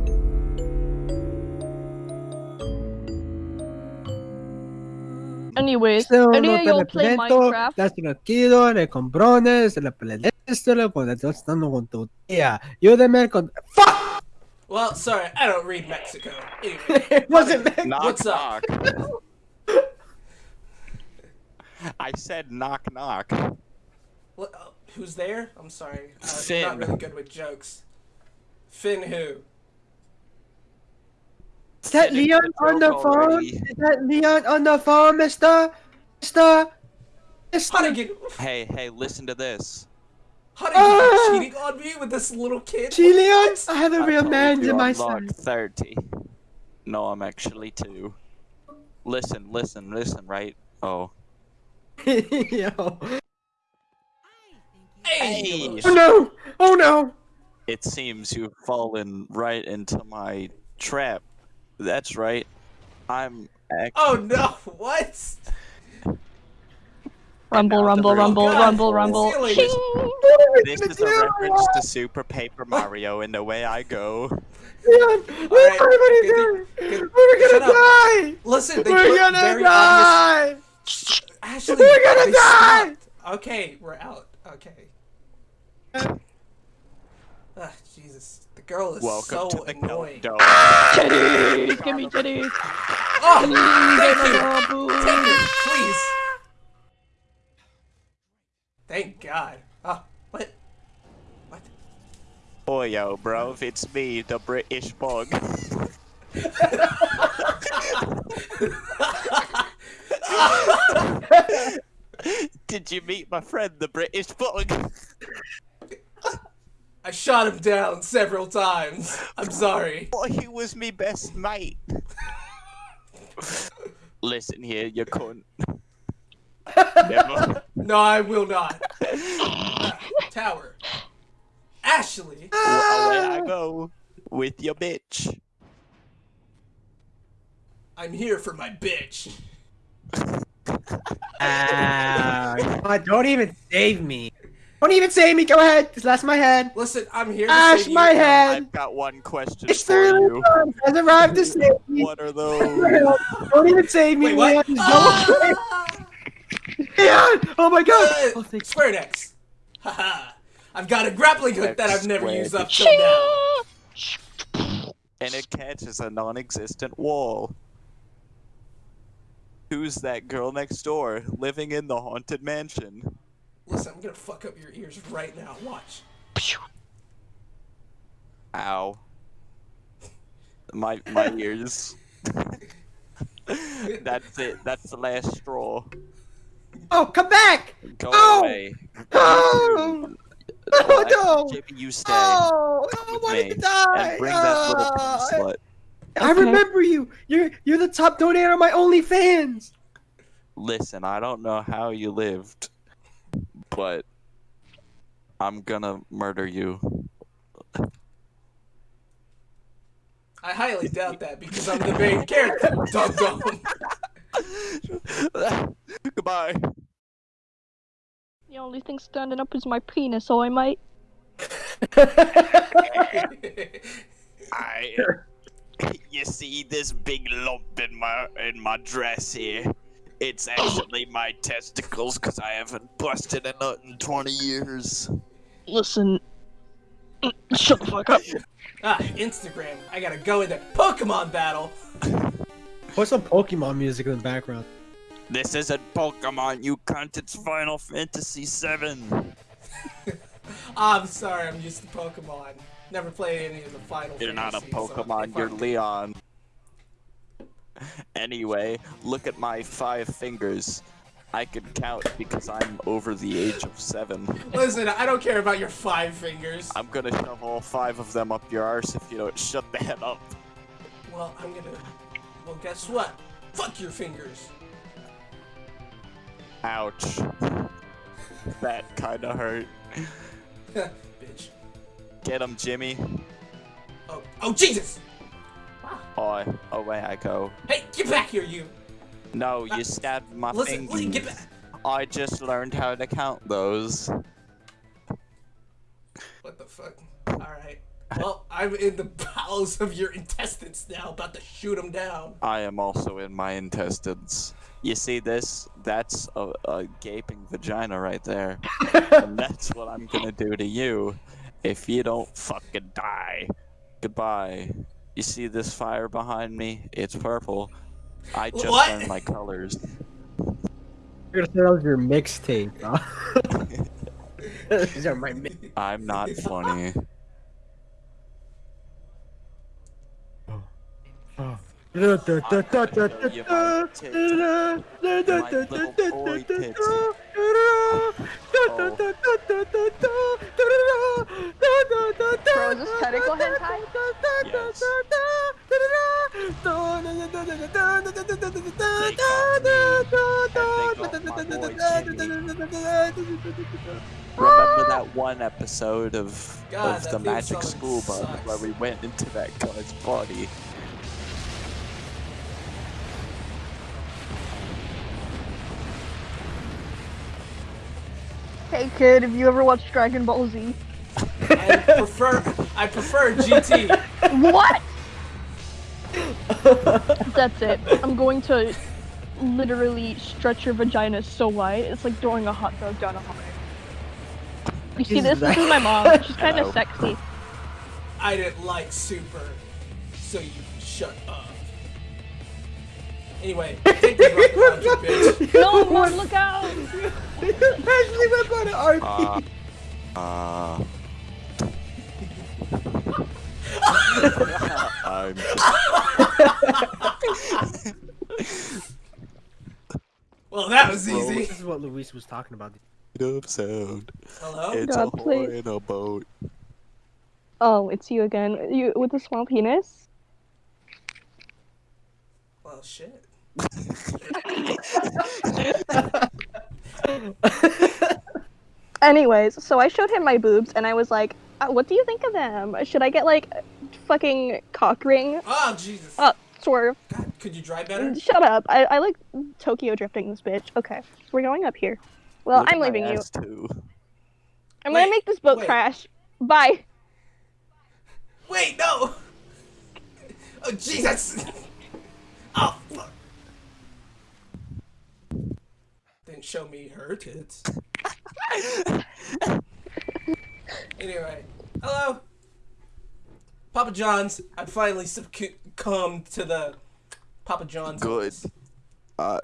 Anyways, Esto any no of te y'all play represento, Minecraft? das tranquilo, de comprones, de la esto, cuando estás estando con tu tía. Ayúdame con. ¡Fuck! Well, sorry, I don't read Mexico. Anyway, It wasn't me. Knock, What's up? Knock. I said knock knock. what, uh, who's there? I'm sorry. Uh, I'm Finn. not really good with jokes. Finn who? Is that Finish Leon on the joke phone? already. Is that Leon on the phone, mister? Mister? Mister? Hunnigan, Hey, hey, listen to this. Hunnigan Ah! cheating on me with this little kid? See, Leon? I have a I real man in my I'm side. 30. No, I'm actually two. Listen, listen, listen, right? Oh. Yo. Hey! Hey! Oh no! Oh no! It seems you've fallen right into my trap. That's right. I'm. Oh no! What? Rumble, rumble, rumble, God, rumble, rumble. Cecilia. Ching! What are we This is a reference to Super Paper Mario and the way I go. Leon, what Alright, are we good gonna do? thing- good- We're gonna up. die! Listen, they We're put gonna very obvious. die! Ashley, We're gonna die! stopped. Okay, we're out. Okay. Ah, Jesus. The girl is Welcome so annoying. countdown. Titties! Give me titties! Oh, Thank thank you! Take her, please! Thank God. Oh, what? What? Oh, yo, bro, it's me, the British bug. Did you meet my friend, the British bug? I shot him down several times. I'm sorry. Oh, he was me best mate. Listen here, you cunt. Never. No, I will not. Tower. Ashley. Away I go with your bitch. I'm here for my bitch. Ah, God, don't even save me. Don't even save me. Go ahead. Just lash my head. Listen, I'm here to Ash save my you. head. I've got one question It's for the you. Leon has arrived to save me. What are those? Don't even save me, Wait, what? Leon. Ah! Leon! Oh my God! Uh, Oh, thank Square X. Haha. I've got a grappling hook that I've never used up till now. and it catches a non-existent wall. Who's that girl next door, living in the haunted mansion? Listen, I'm gonna fuck up your ears right now. Watch. Ow. My my ears. That's it. That's the last straw. Oh, come back! Go Ow! away. Oh! Oh, no! Jimmy, you stay. Oh, I with wanted to die! And bring that little uh, pimp slut. I Okay. remember you. You're you're the top donator on my OnlyFans. Listen, I don't know how you lived, but I'm gonna murder you. I highly doubt that because I'm the main character. Dum dum. Goodbye. The only thing standing up is my penis, so I might. I. You see this big lump in my in my dress here? It's actually my testicles because I haven't busted a nut in 20 years. Listen. Shut the fuck up. ah, Instagram. I gotta go in there. Pokemon battle. Put some Pokemon music in the background. This isn't Pokemon, you cunt. It's Final Fantasy VII. I'm sorry. I'm used to Pokemon. Never played any of the final. You're not a Fantasies, so Pokemon. You're Leon. Anyway, look at my five fingers. I can count because I'm over the age of seven. Listen, I don't care about your five fingers. I'm gonna shove all five of them up your arse if you don't shut the head up. Well, I'm gonna. Well, guess what? Fuck your fingers. Ouch. That kinda hurt. Bitch. Get him, Jimmy. Oh, oh Jesus! Oh, away I go. Hey, get back here, you! No, you stabbed my Listen, fingers. get back. I just learned how to count those. What the fuck? Alright. Well, I'm in the bowels of your intestines now, about to shoot them down. I am also in my intestines. You see this? That's a, a gaping vagina right there. and that's what I'm gonna do to you if you don't fucking die. Goodbye. You see this fire behind me? It's purple. I just What? learned my colors. You're gonna say that was your mixtape. huh? These are my mi- I'm not funny. Oh. Oh. Bro, is this tentacle hentai? Yes. Remember that one episode of, God, of the Magic School Bus where we went into that guy's body? Hey kid, have you ever watched Dragon Ball Z? I prefer I prefer GT. What? That's it. I'm going to literally stretch your vagina so wide, it's like throwing a hot dog down a hallway. You see this? This that? is my mom. She's kind of sexy. I didn't like Super, so you shut up. Anyway, take the rocket launcher, bitch. No, mom, look out! Ashley went on an RP. Uh, uh, I'm Well, that was Bro, easy. This is what Luis was talking about. of sound. Hello? It's God, a please. whore in a boat. Oh, it's you again. You with the small penis? Well, shit. Anyways, so I showed him my boobs and I was like, uh, what do you think of them? Should I get like fucking cock ring? Oh, Jesus. Oh, swerve. God, could you drive better? Shut up. I, I like Tokyo drifting this bitch. Okay, we're going up here. Well, Look I'm leaving you. Too. I'm Wait, gonna make this boat wait. crash. Bye. Wait, no! Oh, Jesus! Oh, fuck. Didn't show me her tits. anyway, hello? Papa John's. I finally succumbed to the Papa John's. Good. Uh,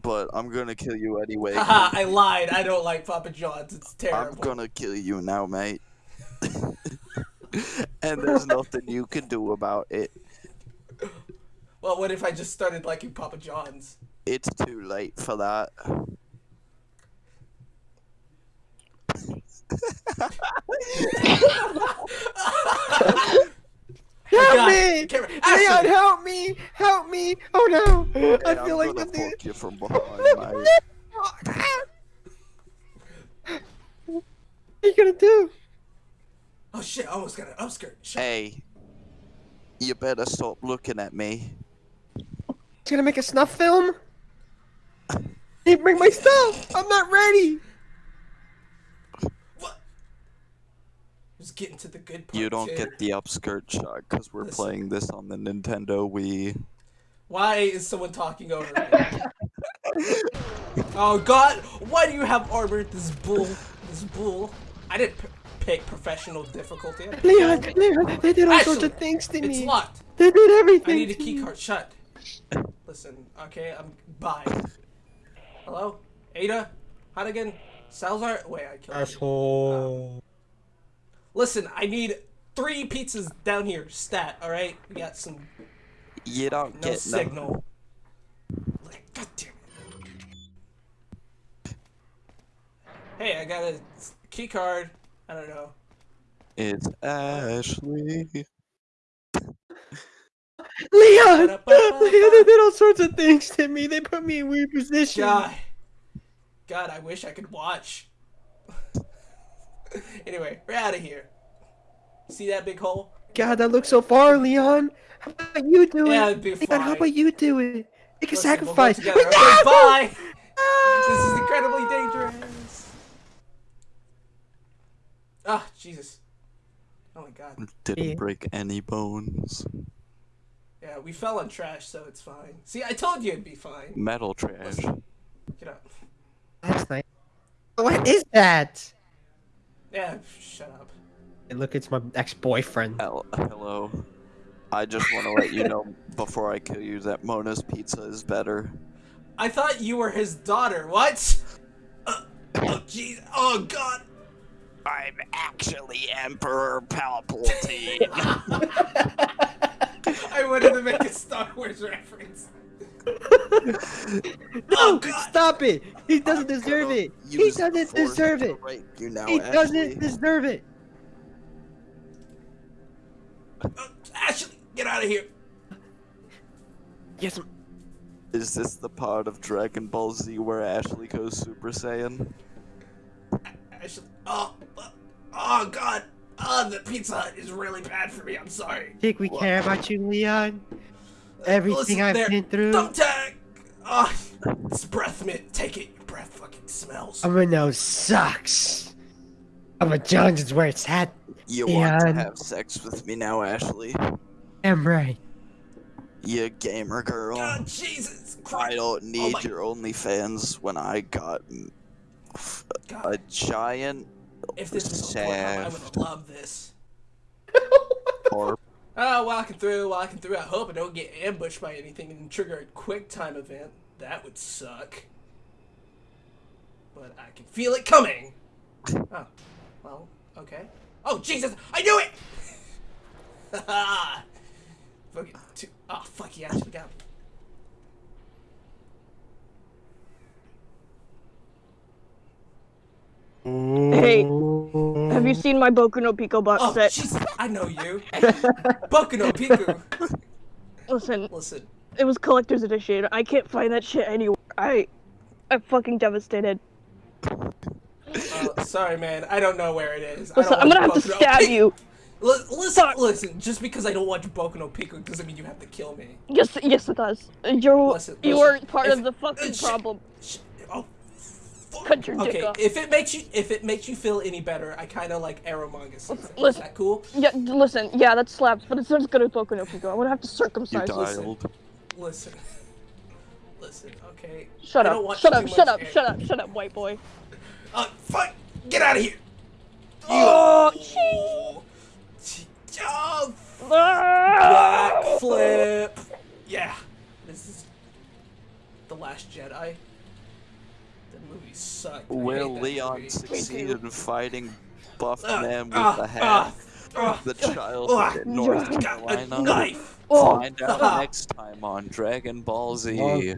but I'm gonna kill you anyway. Haha, I lied. I don't like Papa John's. It's terrible. I'm gonna kill you now, mate. and there's nothing you can do about it. Well, what if I just started liking Papa John's? It's too late for that. Help me! camera- Leon, help me! Help me! Oh no! I feel I'm like gonna something. fuck you from behind, mate. What are you gonna do? Oh shit! I almost got an upskirt. Shut Hey, you better stop looking at me. He's gonna make a snuff film? Hey, bring my stuff! I'm not ready! Just getting to the good part. You don't here. get the upskirt shot because we're Listen. playing this on the Nintendo Wii. Why is someone talking over me? oh god! Why do you have armor? This bull. This bull. I didn't p- pick professional difficulty. Leon. Leon, they did all sorts of things to It's me. locked. They did everything. I need a to key card. Shut. Listen. Okay. I'm. Bye. Hello. Ada. Hannigan. Salazar. Wait. I killed. you. Asshole. Uh, Listen. I need three pizzas down here. Stat. All right. We got some You don't no get no. signal. God damn it. Hey, I got a key card. I don't know. It's Ashley. Leon! Leon, they did all sorts of things to me. They put me in weird positions. God. God, I wish I could watch. Anyway, we're out of here. See that big hole? God, that looks so far, Leon. How about you do it? Yeah, it'd be Leon, how about you do it? Make a Listen, we'll go sacrifice. together. Okay, bye! This is incredibly dangerous. Ah, Jesus. Oh my god. Didn't Yeah. break any bones. Yeah, we fell on trash, so it's fine. See, I told you it'd be fine. Metal trash. Get up. That's nice. What is that? Yeah, shut up. Hey, look, it's my ex-boyfriend. Hello. I just want to let you know before I kill you that Mona's pizza is better. I thought you were his daughter. What? Uh, oh, jeez. Oh, God. I'm actually Emperor Palpatine. I wanted to make a Star Wars reference. No, Oh, stop it! He doesn't deserve it. He doesn't deserve it. You now, He doesn't deserve it. Uh, Ashley, get out of here. Yes, Is this the part of Dragon Ball Z where Ashley goes Super Saiyan? Ashley. Oh, oh, God. Oh, the Pizza Hut is really bad for me. I'm sorry. think we care about you, Leon. Everything Listen I've there. been through. Thumbtack. Oh, ah, it's breath mint. Take it. Your breath fucking smells. I'm gonna know sucks. I'm a Jones is where it's at. You want to have sex with me now, Ashley? I'm right. You gamer girl. God, Jesus Christ. I don't oh need my- your OnlyFans when I got God. a giant If this was a Pornhub, I would love this. or Oh, walking through, walking through. I hope I don't get ambushed by anything and trigger a quick time event. That would suck. But I can feel it coming. Oh, well, okay. Oh, Jesus! I knew it! Haha! Fuck it. Two. Oh, fuck, he actually got me. Hey, have you seen my Boku no Pico box Oh, set? Jesus! I know you. Boku no Piku. Listen, Listen, it was collector's edition. I can't find that shit anywhere. I, I'm fucking devastated. uh, sorry, man. I don't know where it is. I Listen, don't I'm gonna have watch to Boku no stab Pico. you. Li- listen, Fuck. listen. Just because I don't watch Boku no Pico doesn't mean you have to kill me. Yes, yes, it does. You're, Listen, you listen, weren't part if- of the fucking uh, problem. Sh- Oh, fuck. Cut your dick okay. off. If it makes you, if it makes you feel any better, I kind of like Arrow manga. Is that cool? Yeah, listen, yeah, that slaps, but it's not as good as Boku no Pico. I'm gonna have to you circumcise you. dialed. Listen, listen. Okay. Shut I up, shut up, shut up, Arrow. shut up, shut up, white boy. Uh, fuck! Get out of here! Oh, Oh, oh Ah! Backflip! Yeah. This is The Last Jedi. The movie sucked. I Will Leon movie. succeed in fighting buff Ah, man with a hat? ah, ah, the child in North got a Carolina. knife! Find out next time on Dragon Ball Z.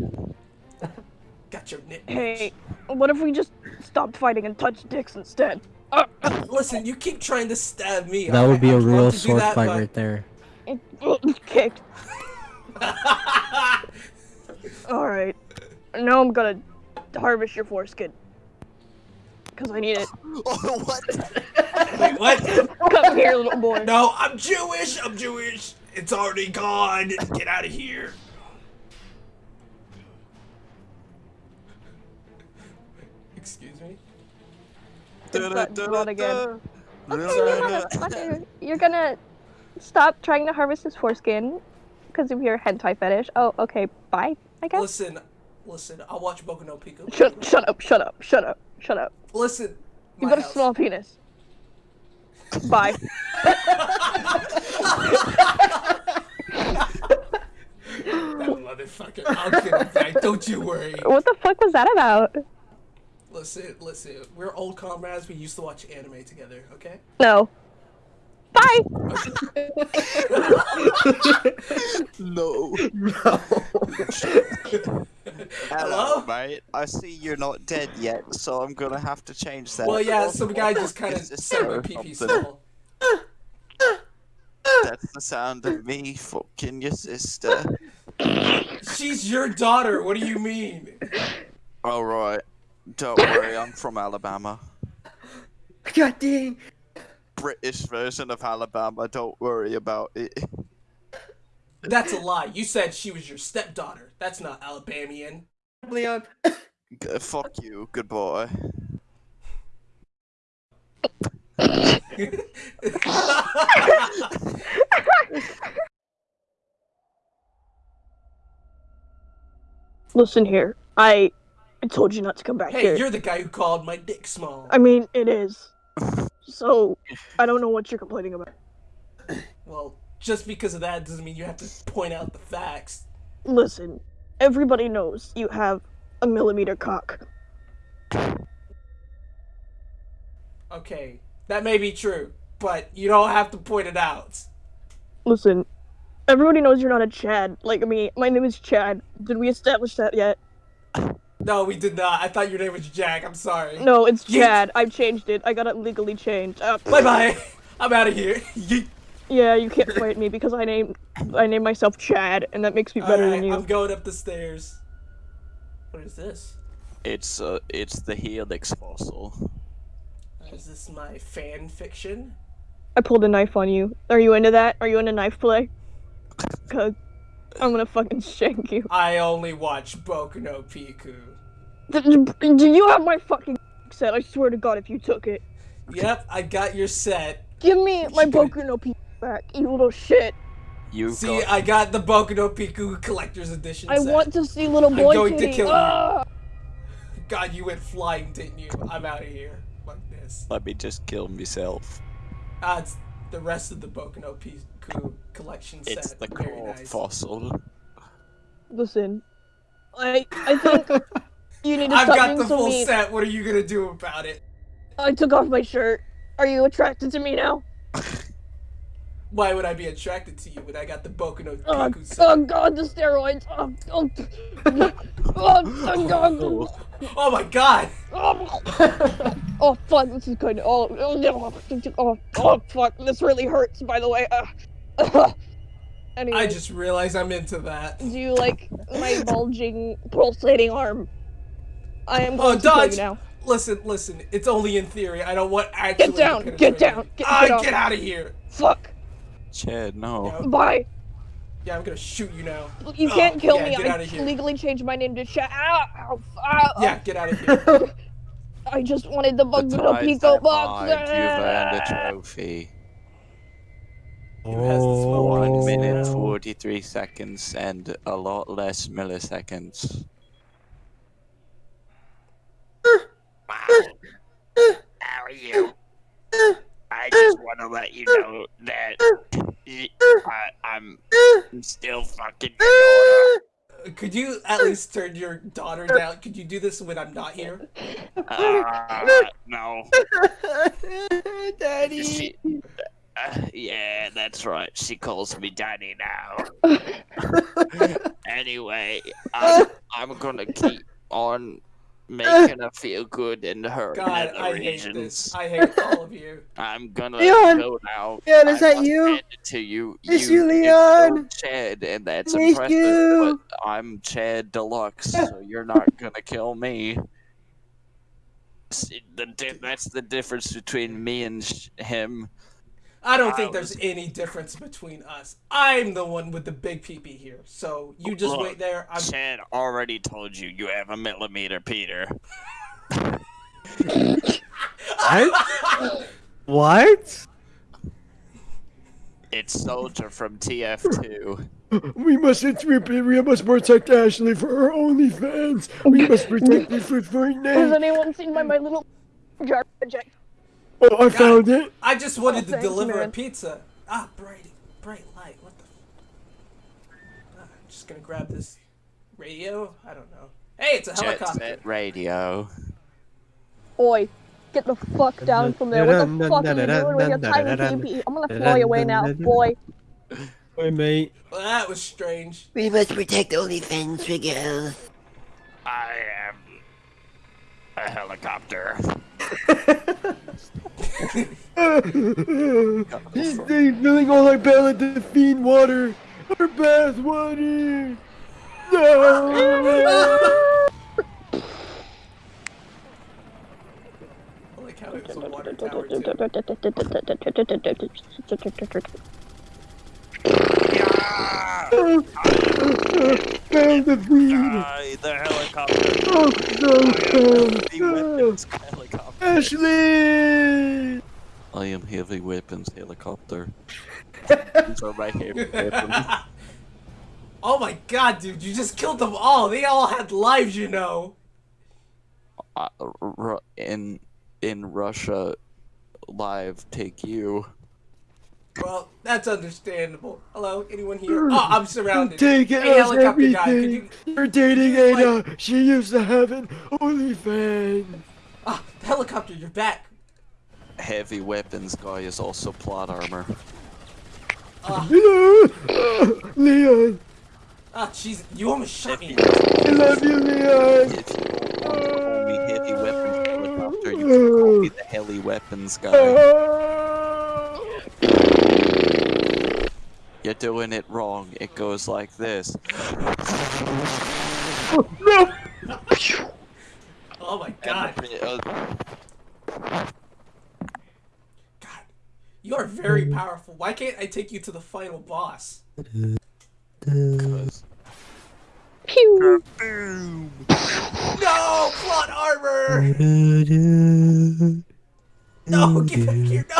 Got your nit. hey, what if we just stopped fighting and touched dicks instead? Uh, Listen, you keep trying to stab me. That would be a I'd real sword that, fight but- right there. it, kicked. Alright. Now I'm gonna harvest your foreskin. Cause I need it. oh, what? Wait, what? Come here, little boy. No, I'm Jewish. I'm Jewish. It's already gone. Get out of here. Excuse me. It's that run again. Okay, you. You're gonna stop trying to harvest his foreskin because of your hentai fetish. Oh, okay, bye, I guess. Listen, listen. I'll watch Boku no Pico. Shut, shut up, shut up, shut up, shut up. Listen. You got a small penis. Bye. That motherfucker. I'll get him back. Don't you worry. what the fuck was that about? Listen, listen. We're old comrades. We used to watch anime together. Okay. No. Bye. No. No. Hello? mate. I see you're not dead yet, so I'm gonna have to change that. Well, yeah, some guy just kind of Is this said my or pee pee something? That's the sound of me fucking your sister. She's your daughter. What do you mean? Alright. Don't worry, I'm from Alabama. God dang. British version of Alabama, don't worry about it. That's a lie. You said she was your stepdaughter. That's not Alabamian. Leon. Uh, G- Fuck you, good boy. Listen here. I I told you not to come back hey, here. Hey, you're the guy who called my dick small. I mean, it is. So, I don't know what you're complaining about. Well, just because of that doesn't mean you have to point out the facts. Listen, everybody knows you have a millimeter cock. Okay, that may be true, but you don't have to point it out. Listen, everybody knows you're not a Chad. Like me, my name is Chad. Did we establish that yet? No, we did not. I thought your name was Jack. I'm sorry. No, it's You- Chad. I've changed it. I got it legally changed. Uh, Bye bye. I'm out of here. Yeet. Yeah, you can't fight me because I named I named myself Chad, and that makes me better Alright, than you. I'm going up the stairs. What is this? It's uh, it's the helix fossil. Is this my fan fiction? I pulled a knife on you. Are you into that? Are you into knife play? Cause I'm gonna fucking shank you. I only watch Boku no Piku. D- Do you have my fucking set? I swear to God, if you took it, Yep, I got your set. give me my you gonna- Boku no Pico back, you little shit. You See, got I got the Boku no Piku collector's edition. I set. want to see little boy I'm going to titty. kill you. Ah! God, you went flying, didn't you? I'm out of here. Fuck this. let me just kill myself. Ah, it's the rest of the Boku no Piku collection set. It's the Very core nice. fossil. Listen, I I think you need to I've got the so full mean. set. What are you gonna do about it? I took off my shirt. Are you attracted to me now? Why would I be attracted to you when I got the Boku no Oh, oh god, the steroids. Oh, oh, oh, oh god. Oh my god! Oh, oh fuck, this is good. Oh, oh, no. oh, oh fuck, this really hurts. By the way. Uh, anyway, I just realized I'm into that. do you like my bulging, pulsating arm? I am Oh, going to kill dodge! you now. Listen, listen. It's only in theory. I don't want actually. Get down, to get down, get- ah, get get out of here! Fuck. Chad, no. Yeah, Bye. yeah, I'm gonna shoot you now. You Oh, can't kill yeah, me. get I outta here. legally changed my name to Chad. Ow, ow, ow, Yeah, get out of here. I just wanted the The Bug Little tides Pico are box. You've earned a trophy. Who has the smoke? One minute, Oh. 43 seconds, and a lot less milliseconds. How are you? I just want to let you know that I, am still fucking your. Could you at least turn your daughter down? Could you do this when I'm not here? Uh, no. Daddy. She, uh, yeah, that's right. She calls me daddy now. anyway, I'm, I'm gonna keep on making her feel good in her God, nether I hate regions. this. I hate all of you. I'm gonna Leon! go now. Leon, is I that you? hand to you. It's you, you, Leon! so Chad, and that's It's impressive. you! But I'm Chad Deluxe, so you're not gonna kill me. See, the that's the difference between me and sh- him. I don't I think there's was- any difference between us. I'm the one with the big peepee here. So you just Look, wait there. I'm Chad already told you you have a millimeter, Peter. What? what? It's Soldier from TF2. We must we must protect Ashley for her OnlyFans. We must protect it for Has Fortnite. anyone seen my, my little jar jack? Oh, I found it. I just wanted to thanks, deliver a pizza. Ah, bright, bright light. What the? Ah, I'm just gonna grab this radio. I don't know. Hey, it's a Jet helicopter. set radio. Oi, get the fuck down from there. What the fuck are you doing with your tiny pee I'm gonna fly away now, boy. Wait, mate. Well, that was strange. We must protect OnlyFans for girls. I am a helicopter. He's filling all our pallet to feed water. Our bath water. No. I like how it was a water tower too. Found the feed. Die, the helicopter. Oh Heavy no. weapons helicopter. Ashley. I am heavy weapons helicopter. These are my heavy weapons. Oh my god, dude, you just killed them all. They all had lives, you know. Uh, in in Russia, live take you. Well, that's understandable. Hello, anyone here? Oh, I'm surrounded. Take it Hey, as helicopter guy, could everything. you... We're dating Ada. She used to have an OnlyFans. Ah, helicopter, you're back. Heavy weapons guy is also plot armor. Hello, Leon. Ah, jeez, you almost shot me. I love you, Leon. If you want to call me heavy weapons helicopter, you can call me the heli weapons guy. Oh. You're doing it wrong. It goes like this. No. Oh my god. Uh, God, you are very powerful. Why can't I take you to the final boss? Cause Pew. boom. No, plot armor. No, get back here. No,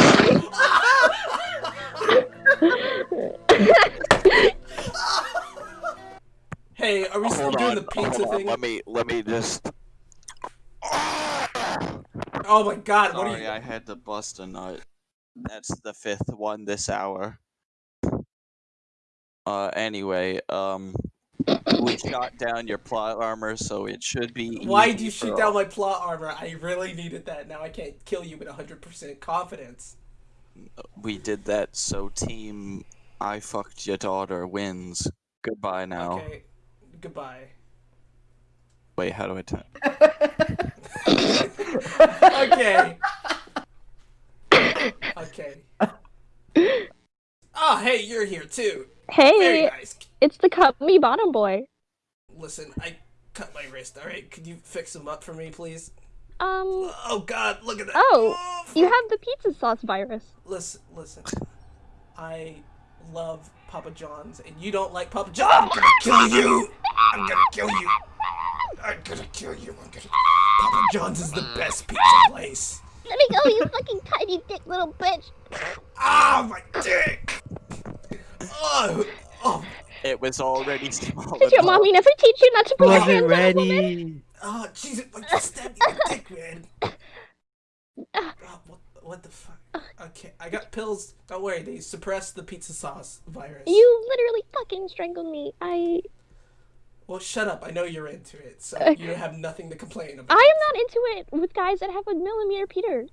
Hey, are we still Hold doing on, the pizza hold on, thing? Let me let me just. Oh my god, what are Sorry, you? I had to bust a nut. That's the fifth one this hour. Uh, anyway, um, we shot down your plot armor, so it should be. Why easy do you shoot down my plot armor? I really needed that. Now I can't kill you with 100% confidence. We did that so Team I fucked your daughter wins. Goodbye now. Okay, goodbye. Wait, how do I turn? Okay. okay. Oh, hey, you're here too. Very Hey, nice. it's the cut me bottom boy. Listen, I cut my wrist. All right, could you fix him up for me, please? Um, Oh God, look at that. Oh, fuck. you have the pizza sauce virus. Listen, listen. I love Papa John's, and you don't like Papa John's. I'm gonna kill you. I'm gonna kill you. I'm gonna kill you. I'm gonna. Papa John's is the best pizza place. Let me go, you fucking tiny dick little bitch. Ah, my dick. Oh, oh, It was already small. Did your mommy never teach you not to put your Wasn't hands on a woman? ready. oh, Jesus! Like you stabbed me in the dick, man. Oh, what, what the fuck? Okay, I got pills. Don't worry, they suppress the pizza sauce virus. You literally fucking strangled me. I Well, shut up. I know you're into it, so you have nothing to complain about. I am not into it with guys that have a millimeter Peter.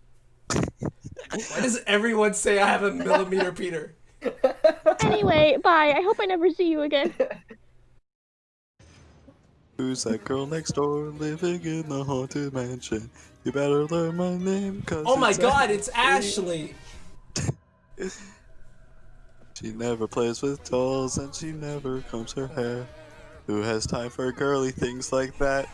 Why does everyone say I have a millimeter Peter? Anyway, bye. I hope I never see you again. Who's that girl next door living in the haunted mansion? You better learn my name, cause Oh my it's god, it's Ashley! She never plays with dolls and she never combs her hair. Who has time for girly things like that?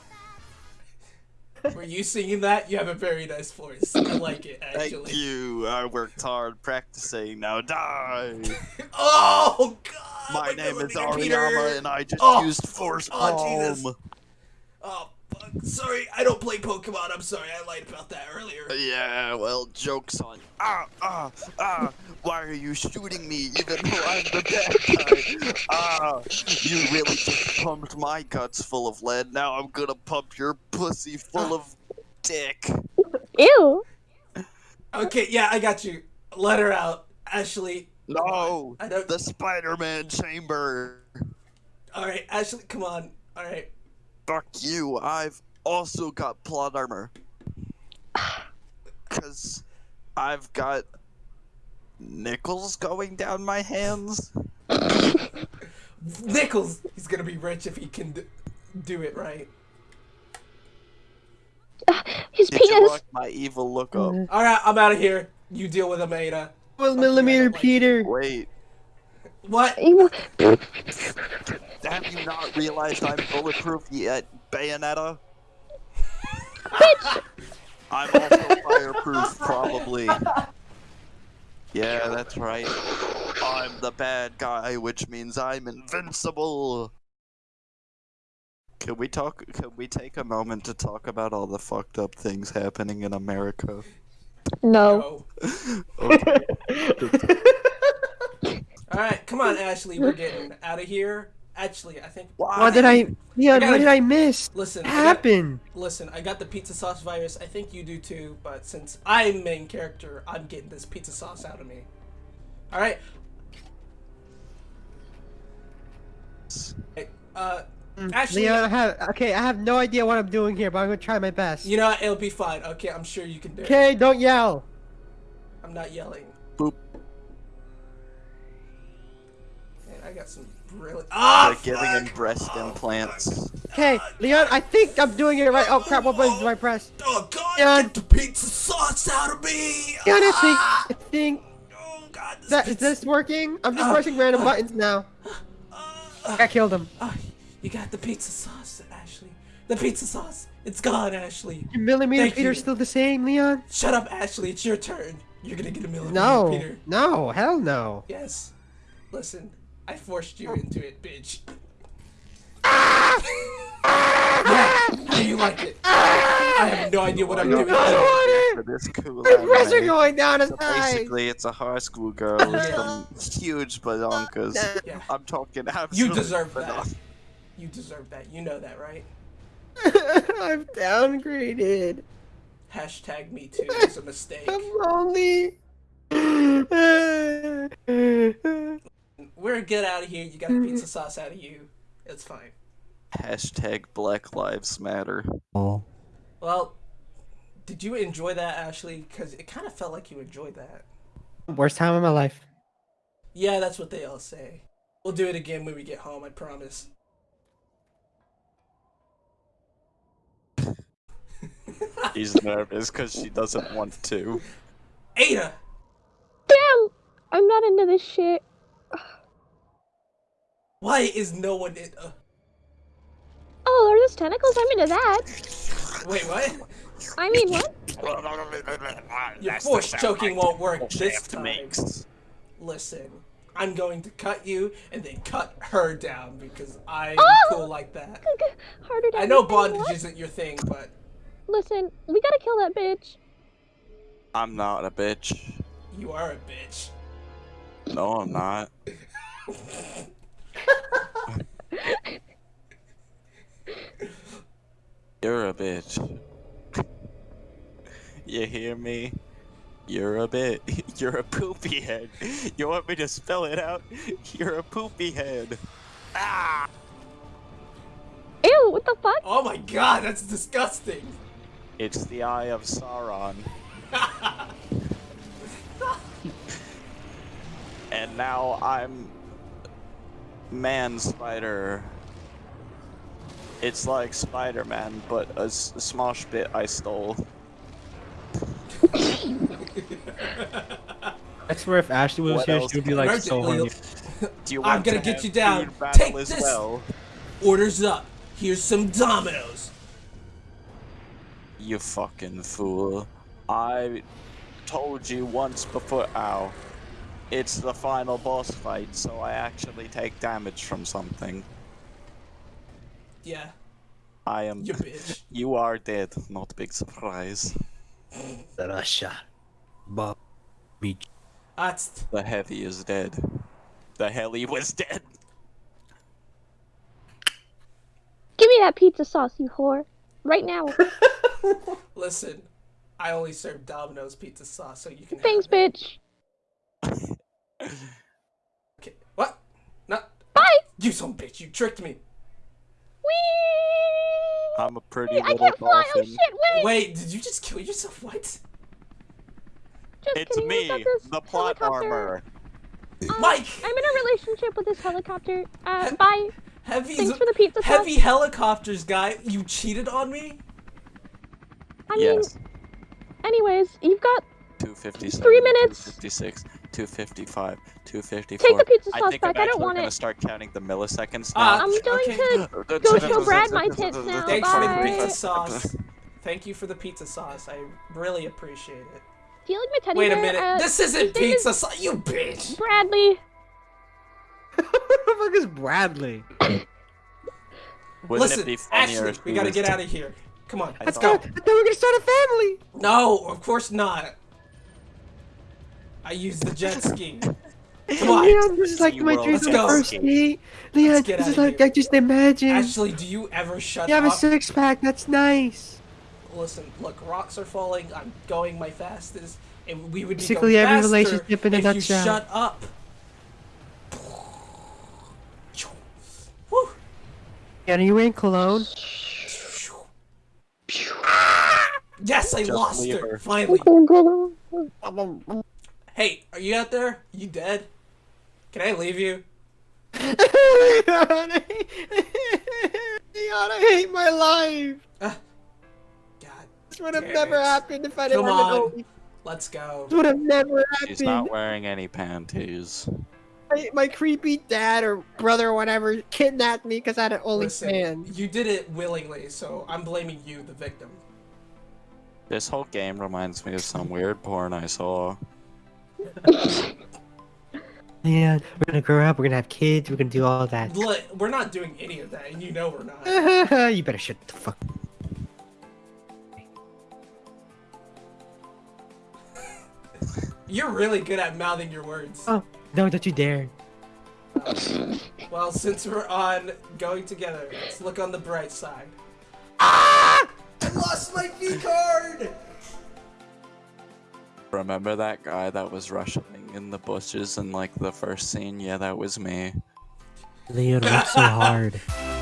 Were you singing that? You have a very nice voice. I like it, actually. Thank you. I worked hard practicing. Now die. Oh god! My name is. Ariyama and I just Oh. used Force Oh, Palm. Jesus. Oh. Sorry, I don't play Pokemon. I'm sorry, I lied about that earlier. Yeah, well, joke's on you. Ah, ah, ah. Why are you shooting me even though I'm the bad guy? Ah, you really just pumped my guts full of lead. Now I'm gonna pump your pussy full of dick. Ew. Okay, yeah, I got you. Let her out. Ashley, No, I don't. the Spider-Man chamber. All right, Ashley, come on. All right. Fuck you. I've also got plot armor. Cause I've got nickels going down my hands. nickels! He's gonna be rich if he can d- do it right. His Did you penis. my evil look up? All right, I'm out of here. You deal with him, Ada. One Fuck you, I millimeter, Peter. Wait, What? have you not realized I'm bulletproof yet, Bayonetta? Bitch! I'm also fireproof, probably. Yeah, that's right. I'm the bad guy, which means I'm invincible. Can we talk? Can we take a moment to talk about all the fucked up things happening in America? No. No. Okay. All right, come on, Ashley. We're getting out of here. Actually, I think. What did I, Leon? gotta- What did I miss? Listen, What I got, happened? listen. I got the pizza sauce virus. I think you do too. But since I'm main character, I'm getting this pizza sauce out of me. All right. Hey, Uh, Ashley, Leon, I have okay. I have no idea what I'm doing here, but I'm gonna try my best. you know what? it'll be fine. Okay, I'm sure you can do it. Okay, don't yell. I'm not yelling. Got some brilliant. Ah, They're giving him fuck! breast implants. Okay, Leon, I think I'm doing it right. Oh crap! What button do I press? Oh God! Leon. Get the pizza sauce out of me! Leon, I think, Ah! I think Oh God! This that is pizza- this working? I'm just Ah. pressing random buttons now. I killed him. Ah, you got the pizza sauce, Ashley. The pizza sauce. It's gone, Ashley. Your millimeter Thank Peter's you. still the same, Leon? Shut up, Ashley. It's your turn. You're gonna get a millimeter, No, Peter. no, hell no. Yes. Listen, I forced you into it, bitch. Ah! yeah. How do you like it? I have no idea what I'm doing. I For this cool want it. The pressure anime. going down his So eyes. basically, it's a high school girl with some huge badonkers. Yeah. I'm talking absolutely You absolute deserve that. You deserve that. You know that, right? I'm downgraded. Hashtag me too is a mistake. I'm lonely. We're get out of here. You got the pizza sauce out of you. It's fine. Hashtag Black Lives Matter. Well, did you enjoy that, Ashley? Because it kind of felt like you enjoyed that. Worst time of my life. Yeah, that's what they all say. We'll do it again when we get home, I promise. She's nervous because she doesn't want to. Ada! Damn! I'm not into this shit. Why is no one in. Uh, Oh, are those tentacles? I'm into that. wait, what? I mean, what? Your That's force choking won't work bullshit this time. makes. Listen, I'm going to cut you and then cut her down because I'm Oh! cool like that. Harder to I know bondage what? isn't your thing, but Listen, we gotta kill that bitch. I'm not a bitch. you are a bitch. No, I'm not. You're a bitch. You hear me? You're a bit. You're a poopy head. You want me to spell it out? You're a poopy head. Ah! Ew, what the fuck? Oh my god, that's disgusting. It's the eye of Sauron. and now I'm Man Spider. It's like Spider-Man, but a, s- a smosh bit I stole. That's where if Ashley was What here, she would be like Right, so horny. Do you I'm gonna to get you down. Take this. well? Orders up. Here's some Domino's. You fucking fool. I told you once before. Ow. It's the final boss fight, so I actually take damage from something. Yeah, I am. you bitch. You are dead. Not big surprise. Russia. Bob. Beach. That's The heavy is dead. The heli was dead. Give me that pizza sauce, you whore. Right now. listen. I only serve Domino's pizza sauce, so you can. Thanks, have it. bitch. You some bitch, you tricked me. Whee! I'm a pretty I little can't fly. Oh shit! Wait. Wait, did you just kill yourself? What? Just It's kidding. me, We've got this the plot helicopter. armor. Um, Mike! I'm in a relationship with this helicopter. Uh, bye. Heavy, Thanks for the pizza sauce. helicopters, guy. You cheated on me? I mean, Yes. anyways, you've got 257. Three minutes. 256, 255, 254. Take the pizza I sauce think back. I'm I don't actually want gonna it. start counting the milliseconds Ah, now. I'm going okay. to go show Brad my tits now. Thanks for the pizza sauce. Thank you for the pizza sauce. I really appreciate it. Do you like my teddy Wait a minute. Uh, this isn't his name is pizza sauce. You bitch. Bradley. what the fuck is Bradley? Wouldn't Listen, it be funnier Ashley, if we gotta get out of here. Come on, I let's go. I thought we were gonna start a family. No, of course not. I used the jet ski. Come on. Leon, this is like my dream Let's on go. the first date. Leon, this is like here. I just imagine. Ashley, do you ever shut up? you have a six pack. That's nice. Listen, look, rocks are falling. I'm going my fastest, and we would be Basically going every faster relationship in a if nutshell. you shut up. Woo. And are you wearing cologne? Yes, I Just lost leave her. her. Finally. Hey, are you out there? You dead? Can I leave you? Leon, I Leon, I hate my life. God, This would have never it. happened if I didn't Come have an on. Let's go. This would have never She's happened. not wearing any panties. My, my creepy dad or brother or whatever kidnapped me because I had an Listen, OnlyFans. you did it willingly, so I'm blaming you, the victim. This whole game reminds me of some weird porn I saw. Yeah, we're gonna grow up. We're gonna have kids. We're gonna do all that. Look, we're not doing any of that, and you know we're not. you better shut the fuck. You're really good at mouthing your words. Oh no! Don't you dare! Well, since we're on going together, let's look on the bright side. Ah! I lost my V card! Remember that guy that was rushing in the bushes in like the first scene? Yeah, that was me. Leon, worked so hard.